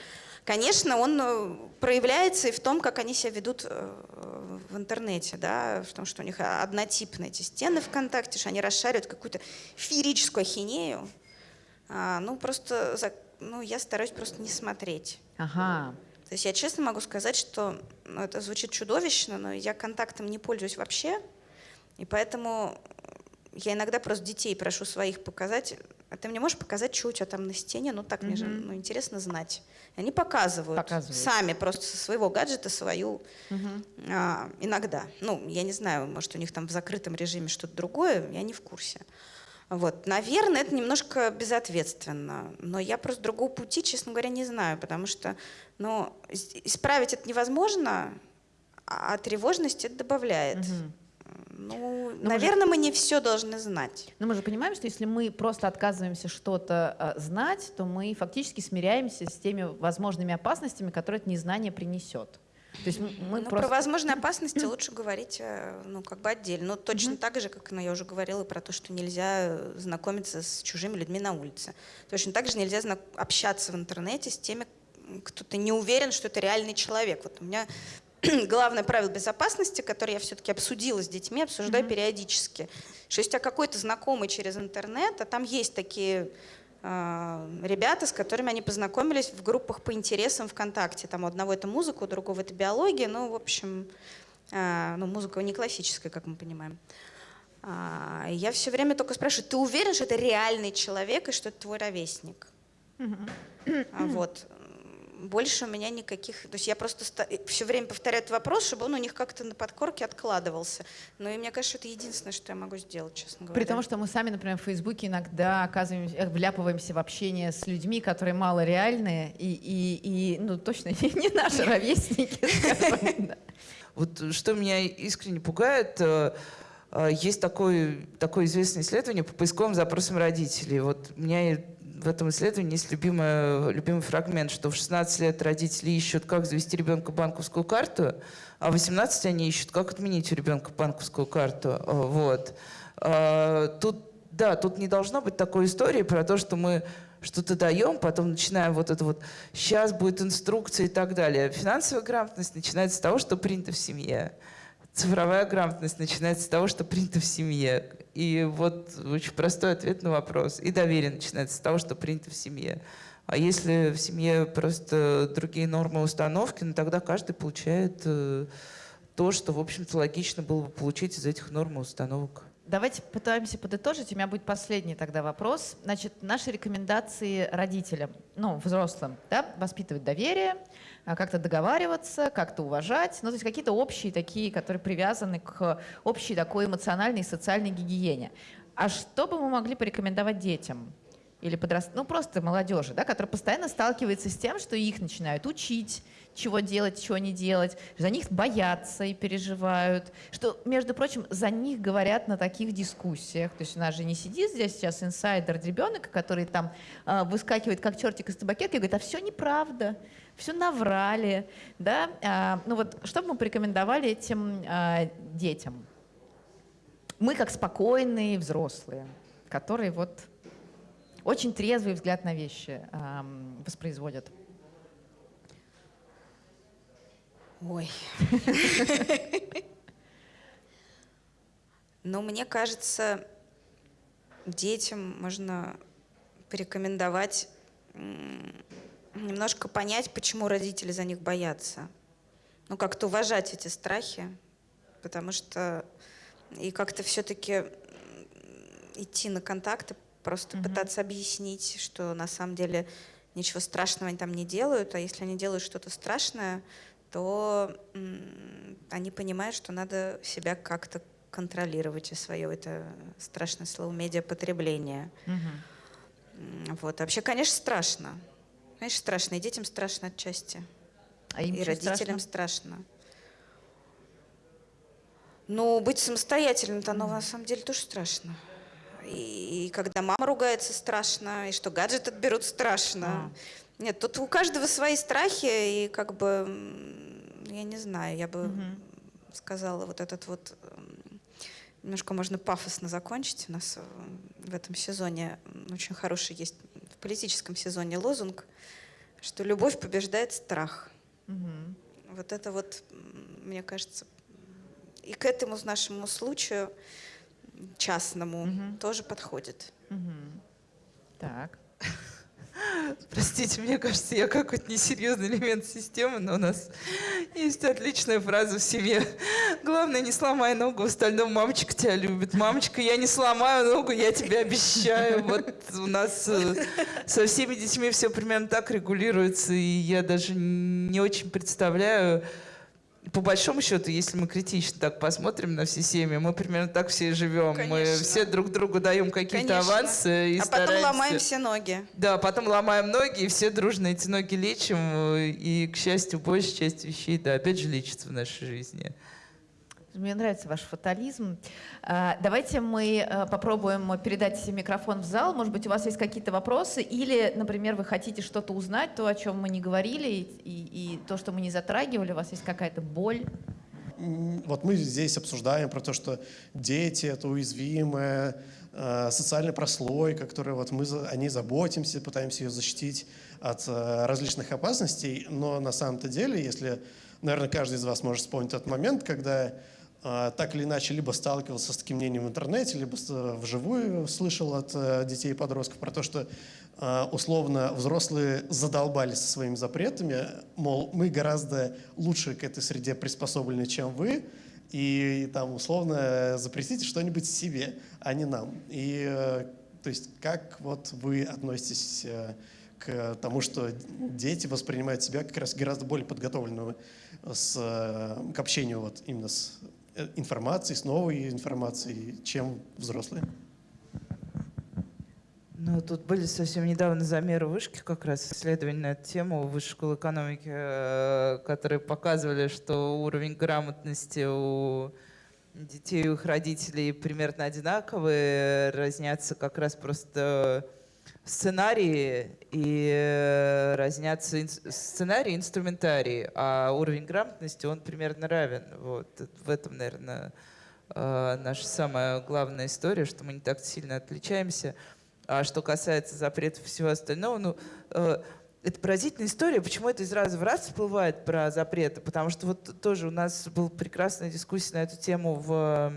Конечно, он э, проявляется и в том, как они себя ведут э, в интернете, да, в том, что у них однотипные эти стены ВКонтакте, что они расшаривают какую-то феерическую ахинею, а, ну просто ну, я стараюсь просто не смотреть. Ага. То есть я честно могу сказать, что ну, это звучит чудовищно, но я контактом не пользуюсь вообще, и поэтому я иногда просто детей прошу своих показать, а ты мне можешь показать, что у тебя там на стене? Ну так, мне же ну, интересно знать. И они показывают, Показывают. сами просто со своего гаджета свою Мгм. а, иногда. Ну, я не знаю, может, у них там в закрытом режиме что-то другое, я не в курсе. Вот. Наверное, это немножко безответственно, но я просто другого пути, честно говоря, не знаю, потому что ну, исправить это невозможно, а тревожность это добавляет. Мгм. Ну, мы же- наверное, мы не все должны знать. Но мы же понимаем, что если мы просто отказываемся что-то а, знать, то мы фактически смиряемся с теми возможными опасностями, которые это незнание принесет. То есть мы ну, просто... Про возможные опасности лучше говорить э, ну, как бы отдельно. Ну, точно так же, как ну, я уже говорила про то, что нельзя э, знакомиться с чужими людьми на улице. Точно так же нельзя общаться в интернете с теми, кто ты не уверен, что это реальный человек. Вот у меня главное правило безопасности, которое я все-таки обсудила с детьми, обсуждаю периодически, что если у тебя какой-то знакомый через интернет, а там есть такие ребята, с которыми они познакомились в группах по интересам ВКонтакте. Там у одного это музыка, у другого это биология. Ну, в общем, э, ну, музыка не классическая, как мы понимаем. А, я все время только спрашиваю, ты уверен, что это реальный человек и что это твой ровесник? А Вот. Больше у меня никаких... То есть я просто все время повторяю этот вопрос, чтобы он у них как-то на подкорке откладывался. Ну и мне кажется, это единственное, что я могу сделать, честно говоря. При том, что мы сами, например, в Фейсбуке иногда оказываемся, э, вляпываемся в общение с людьми, которые мало реальные и, и, и ну, точно не, не наши ровесники. Вот что меня искренне пугает, э, э, есть такое, такое известное исследование по поисковым запросам родителей. Вот у меня в этом исследовании есть любимая, любимый фрагмент, что в 16 лет родители ищут, как завести ребенка банковскую карту, а в 18 они ищут, как отменить у ребенка банковскую карту. Э, Вот. Э, Тут, да, тут не должно быть такой истории про то, что мы что-то даем, потом начинаем вот это вот, сейчас будет инструкция и так далее. Финансовая грамотность начинается с того, что принято в семье. Цифровая грамотность начинается с того, что принято в семье. И вот очень простой ответ на вопрос. И доверие начинается с того, что принято в семье. А если в семье просто другие нормы установки, ну тогда каждый получает э, то, что, в общем-то, логично было бы получить из этих норм установок. Давайте пытаемся подытожить. У меня будет последний тогда вопрос. Значит, наши рекомендации родителям, ну, взрослым, да, воспитывать доверие, а, как-то договариваться, как-то уважать, ну, то есть какие-то общие такие, которые привязаны к общей такой эмоциональной и социальной гигиене. А что бы мы могли порекомендовать детям? Или подраст... ну просто молодежи, да, которая постоянно сталкивается с тем, что их начинают учить, чего делать, чего не делать, за них боятся и переживают, что, между прочим, за них говорят на таких дискуссиях. То есть у нас же не сидит здесь сейчас инсайдер ребенок, который там э, выскакивает как чертик из табакерки и говорит, а все неправда, все наврали, да. А, ну вот, что бы мы порекомендовали этим а, детям? Мы как спокойные взрослые, которые вот очень трезвый взгляд на вещи воспроизводят. Ой. Но мне кажется, детям можно порекомендовать немножко понять, почему родители за них боятся. Ну, как-то уважать эти страхи, потому что и как-то все-таки идти на контакты, просто Мгм. пытаться объяснить, что на самом деле ничего страшного они там не делают, а если они делают что-то страшное, то они понимают, что надо себя как-то контролировать и свое это страшное слово медиапотребление. М, Вот. А Вообще, конечно, страшно. Конечно, страшно. И детям страшно отчасти. А им и родителям страшно? страшно. Ну, быть самостоятельным-то, оно на самом деле тоже страшно. И, и когда мама ругается, страшно, и что гаджет отберут, страшно. Нет, тут у каждого свои страхи, и как бы, я не знаю, я бы Мгм. сказала, вот этот вот, м, немножко можно пафосно закончить. У нас э, в этом сезоне очень хороший есть, в политическом сезоне лозунг, что любовь побеждает страх. Мгм. Вот это вот, мне кажется, и к этому нашему случаю частному Мгм. тоже подходит. Мгм. Так. Простите, мне кажется, я какой-то несерьезный элемент системы, но у нас есть отличная фраза в семье. Главное, не сломай ногу, в остальном мамочка тебя любит. Мамочка, я не сломаю ногу, я тебе обещаю. Вот у нас э, со всеми детьми все примерно так регулируется, и я даже не очень представляю, по большому счету, если мы критично так посмотрим на все семьи, мы примерно так все и живем. Мы Конечно. все друг другу даем какие-то авансы и а потом стараемся- ломаем все ноги. Да, потом ломаем ноги, и все дружно эти ноги лечим. И, к счастью, большая часть вещей, да, опять же, лечится в нашей жизни. Мне нравится ваш фатализм. А, Давайте мы э, попробуем передать микрофон в зал. Может быть, у вас есть какие-то вопросы, или, например, вы хотите что-то узнать, то, о чем мы не говорили, и, и- то, что мы не затрагивали. У вас есть какая-то боль. Вот мы здесь обсуждаем про то, что дети — это уязвимая э, социальная прослойка, которой вот мы о ней заботимся, пытаемся ее защитить от э, различных опасностей. Но на самом-то деле, если, наверное, каждый из вас может вспомнить тот момент, когда так или иначе либо сталкивался с таким мнением в интернете, либо э, вживую слышал от э, детей и подростков про то, что э, условно взрослые задолбали со своими запретами, мол, мы гораздо лучше к этой среде приспособлены, чем вы, и там условно запретите что-нибудь себе, а не нам. И то есть как вот вы относитесь к тому, что дети воспринимают себя как раз гораздо более подготовленными с, к общению вот именно с э, информацией, с новой информацией, чем взрослые? Ну, тут были совсем недавно замеры вышки, как раз исследования на эту тему Высшей школы экономики, э, которые показывали, что уровень грамотности у детей и у их родителей примерно одинаковые, разнятся как раз просто сценарии и э, разнятся инс- сценарии и инструментарии, а уровень грамотности, он примерно равен. Вот. В этом, наверное, э, наша самая главная история, что мы не так сильно отличаемся. А что касается запретов и всего остального, ну, э, это поразительная история, почему это из раза в раз всплывает про запреты, потому что вот тоже у нас была прекрасная дискуссия на эту тему в,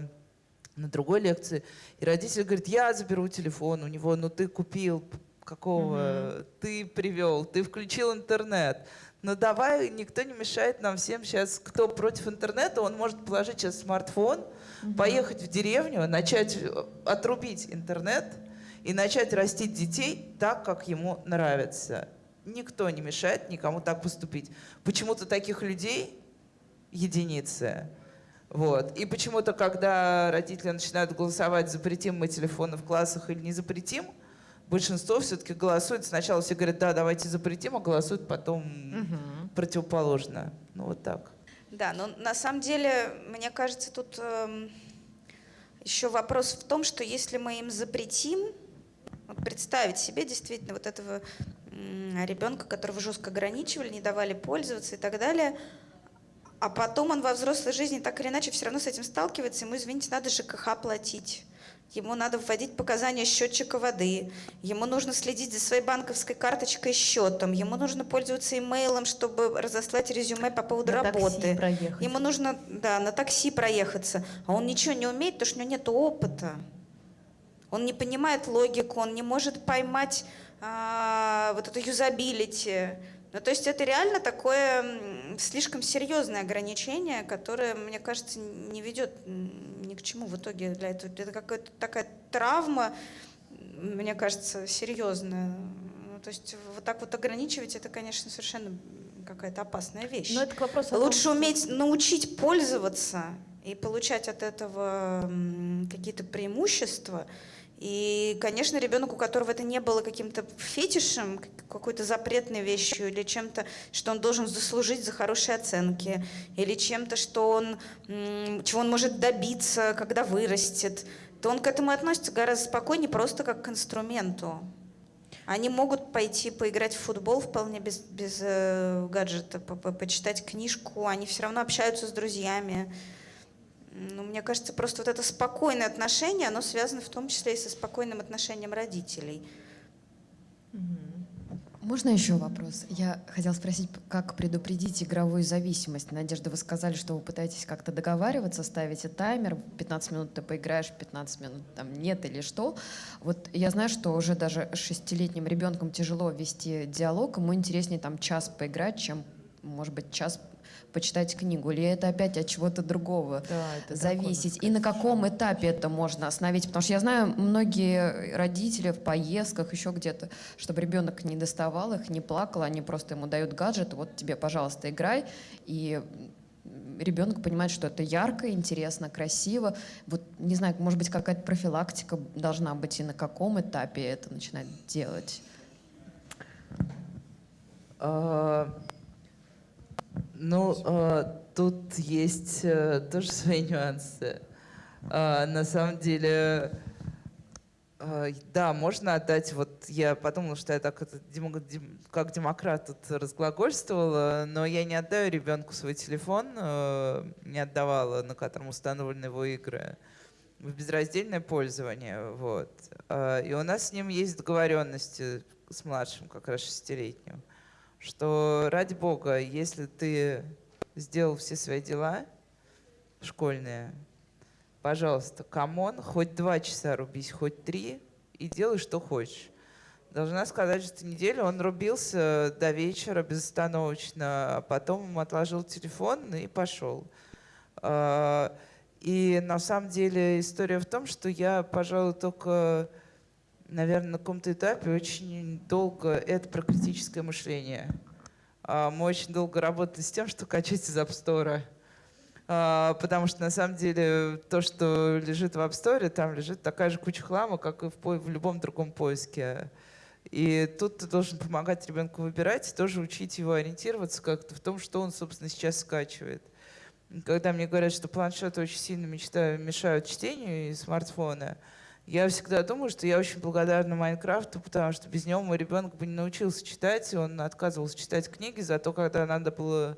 на другой лекции, и родитель говорит, я заберу телефон у него, ну ты купил, какого, ты привел, ты включил интернет, но давай, никто не мешает нам всем сейчас, кто против интернета, он может положить сейчас смартфон, поехать в деревню, начать э, отрубить интернет и начать растить детей так, как ему нравится. Никто не мешает никому так поступить. Почему-то таких людей единицы. Вот. И почему-то, когда родители начинают голосовать, запретим мы телефоны в классах или не запретим, большинство все-таки голосует. Сначала все говорят, да, давайте запретим, а голосуют потом противоположно. Ну вот так. Да, но на самом деле, мне кажется, тут эм, еще вопрос в том, что если мы им запретим, вот представить себе действительно вот этого м, ребенка, которого жестко ограничивали, не давали пользоваться и так далее, а потом он во взрослой жизни так или иначе все равно с этим сталкивается, ему, извините, надо ЖКХ платить. Ему надо вводить показания счетчика воды, ему нужно следить за своей банковской карточкой и счетом, ему нужно пользоваться имейлом, чтобы разослать резюме по поводу На такси работы. проехать. Ему нужно, да, на такси проехаться, а он ничего не умеет, потому что у него нет опыта. Он не понимает логику, он не может поймать а, вот это юзабилити. Ну, то есть это реально такое слишком серьезное ограничение, которое, мне кажется, не ведет ни к чему в итоге для этого. Это какая-то такая травма, мне кажется, серьезная. Ну, то есть вот так вот ограничивать, это, конечно, совершенно какая-то опасная вещь. Но это к вопросу том, Лучше что- уметь научить пользоваться и получать от этого какие-то преимущества. И, конечно, ребенок, у которого это не было каким-то фетишем, какой-то запретной вещью или чем-то, что он должен заслужить за хорошие оценки, или чем-то, что он, чего он может добиться, когда вырастет, то он к этому относится гораздо спокойнее, просто как к инструменту. Они могут пойти поиграть в футбол вполне без, без э, гаджета, по- по- почитать книжку, они все равно общаются с друзьями. Ну, мне кажется, просто вот это спокойное отношение, оно связано в том числе и со спокойным отношением родителей. Можно еще вопрос? Я хотела спросить, как предупредить игровую зависимость. Надежда, вы сказали, что вы пытаетесь как-то договариваться, ставите таймер, 15 минут ты поиграешь, 15 минут там нет или что. Вот я знаю, что уже даже шестилетним ребенком тяжело вести диалог, ему интереснее там час поиграть, чем, может быть, час почитать книгу, или это опять от чего-то другого Да, это зависеть? И на каком этапе это можно остановить? Потому что я знаю, многие родители в поездках, еще где-то, чтобы ребенок не доставал их, не плакал, они просто ему дают гаджет, вот тебе, пожалуйста, играй, и ребенок понимает, что это ярко, интересно, красиво. Вот, не знаю, может быть, какая-то профилактика должна быть, и на каком этапе это начинать делать? Ну, а, тут есть э, тоже свои нюансы. А, На самом деле, а, да, можно отдать, вот я подумала, что я так это как демократ тут разглагольствовала, но я не отдаю ребенку свой телефон, э, не отдавала, на котором установлены его игры, в безраздельное пользование. Вот. А, И у нас с ним есть договоренности с младшим, как раз шестилетним, что ради бога, если ты сделал все свои дела школьные, пожалуйста, come on, хоть два часа рубись, хоть три, и делай, что хочешь. Должна сказать, что неделю он рубился до вечера безостановочно, а потом отложил телефон и пошел. А, И на самом деле история в том, что я, пожалуй, только, наверное, на каком-то этапе очень долго, это про критическое мышление. А, Мы очень долго работали с тем, что качать из App Store. А, Потому что на самом деле то, что лежит в App Store, там лежит такая же куча хлама, как и в, в любом другом поиске. И тут ты должен помогать ребенку выбирать, и тоже учить его ориентироваться как-то в том, что он, собственно, сейчас скачивает. Когда мне говорят, что планшеты очень сильно мешают чтению и смартфона, я всегда думаю, что я очень благодарна Майнкрафту, потому что без него мой ребенок бы не научился читать, и он отказывался читать книги, зато когда надо было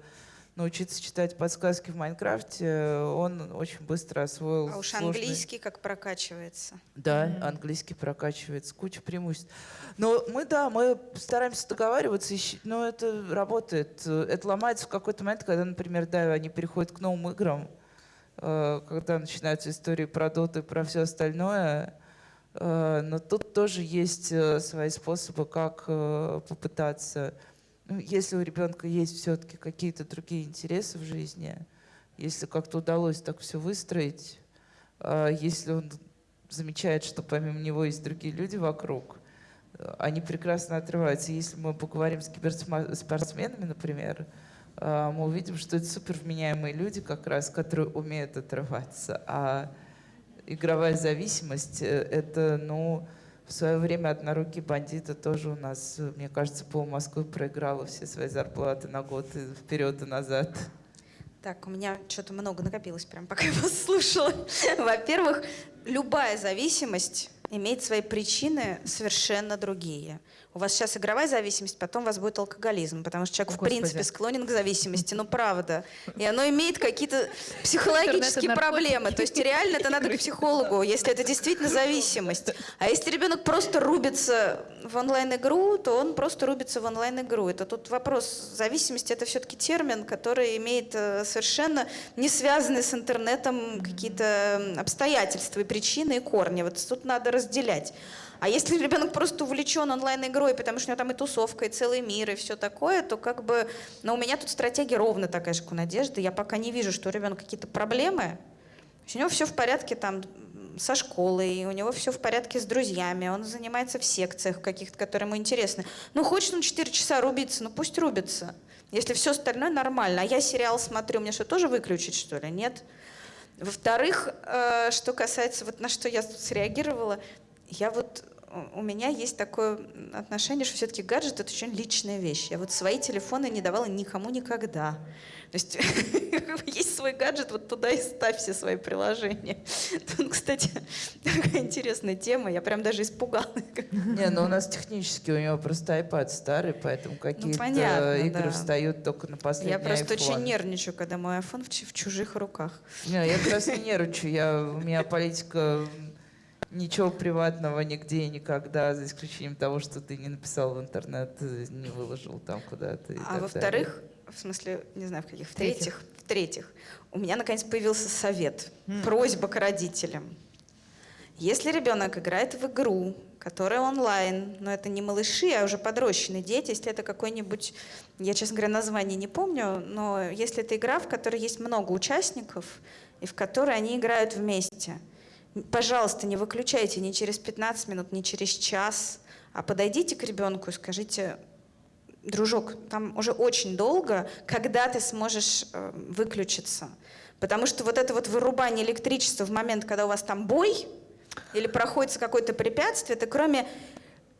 научиться читать подсказки в Майнкрафте, он очень быстро освоил А уж сложные- английский как прокачивается. да, английский прокачивается, куча преимуществ. Но мы, да, мы стараемся договариваться, но это работает. Это ломается в какой-то момент, когда, например, да, они переходят к новым играм, э, когда начинаются истории про доты, про все остальное. Э, Но тут тоже есть э, свои способы, как э, попытаться, ну, если у ребенка есть все-таки какие-то другие интересы в жизни, если как-то удалось так все выстроить, если он замечает, что помимо него есть другие люди вокруг, э, они прекрасно отрываются. Если мы поговорим с киберспортсменами, например, мы увидим, что это супер вменяемые люди как раз, которые умеют отрываться. А игровая зависимость э, — это, ну, в свое время однорукие бандиты тоже у нас, э, мне кажется, пол Москвы проиграла все свои зарплаты на год и вперед и назад. Так, у меня что-то много накопилось, прям пока я вас слушала. Во-первых, любая зависимость имеет свои причины совершенно другие. У вас сейчас игровая зависимость, потом у вас будет алкоголизм, потому что человек, О, в принципе, Господи. склонен к зависимости, ну правда. И оно имеет какие-то психологические проблемы. То есть реально это надо к психологу, если это действительно зависимость. А если ребенок просто рубится в онлайн-игру, то он просто рубится в онлайн-игру. Это тут вопрос зависимости, это все-таки термин, который имеет э, совершенно не связанные с интернетом какие-то обстоятельства и причины, и корни. Вот тут надо разделять. А если ребенок просто увлечен онлайн-игрой, потому что у него там и тусовка, и целый мир, и все такое, то как бы... Но у меня тут стратегия ровно такая же, как у Надежды. Я пока не вижу, что у ребенка какие-то проблемы. У него все в порядке там со школой, у него все в порядке с друзьями, он занимается в секциях каких-то, которые ему интересны. Ну, хочет он 4 часа рубиться, ну пусть рубится. Если все остальное нормально. А я сериал смотрю, мне что, тоже выключить, что ли? Нет. Во-вторых, э, что касается, вот на что я тут среагировала, я вот у- у меня есть такое отношение, что все-таки гаджет это очень личная вещь. Я вот свои телефоны не давала никому никогда. То есть есть свой гаджет, вот туда и ставь все свои приложения. Тут, кстати, такая интересная тема, я прям даже испугалась. Не, ну у нас технически у него просто iPad старый, поэтому какие-то понятно, игры да. встают только на последний Я просто iPhone. очень нервничаю, когда мой iPhone в, чу- в чужих руках. Не, я как раз не нервничаю. Я, у меня политика ничего приватного нигде и никогда, за исключением того, что ты не написал в интернет, э, не выложил там куда-то. А во-вторых, в смысле, не знаю, в каких, В-третьих. в-третьих, в-третьих, у меня наконец появился совет, просьба к родителям. Если ребенок играет в игру, которая онлайн, но это не малыши, а уже подрощенные дети, если это какой-нибудь, я, честно говоря, название не помню, но если это игра, в которой есть много участников, и в которой они играют вместе, пожалуйста, не выключайте ни через 15 минут, ни через час, а подойдите к ребенку и скажите, дружок, там уже очень долго, когда ты сможешь э, выключиться. Потому что вот это вот вырубание электричества в момент, когда у вас там бой или проходит какое-то препятствие, это кроме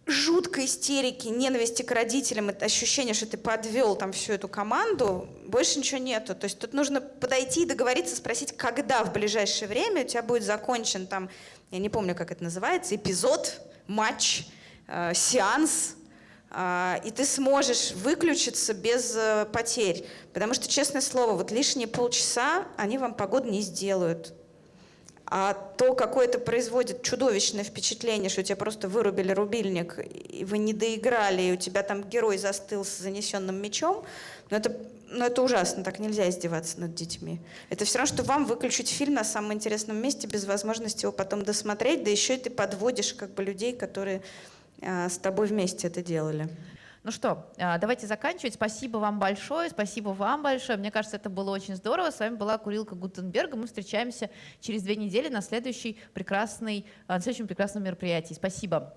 жуткой истерики, ненависти к родителям, это ощущение, что ты подвел там всю эту команду, больше ничего нету. То есть тут нужно подойти и договориться, спросить, когда в ближайшее время у тебя будет закончен там, я не помню, как это называется, эпизод, матч, э, сеанс, и ты сможешь выключиться без э, потерь. Потому что, честное слово, вот лишние полчаса они вам погоду не сделают. А то, какое это производит чудовищное впечатление, что тебя просто вырубили рубильник, и вы не доиграли, и у тебя там герой застыл с занесенным мечом, ну это, ну это ужасно, так нельзя издеваться над детьми. Это все равно, что вам выключить фильм на самом интересном месте без возможности его потом досмотреть, да еще и ты подводишь как бы людей, которые а, с тобой вместе это делали. Ну что, а, давайте заканчивать. Спасибо вам большое, спасибо вам большое. Мне кажется, это было очень здорово. С вами была Курилка Гутенберга. Мы встречаемся через две недели на, следующей прекрасной, а, на следующем прекрасном мероприятии. Спасибо.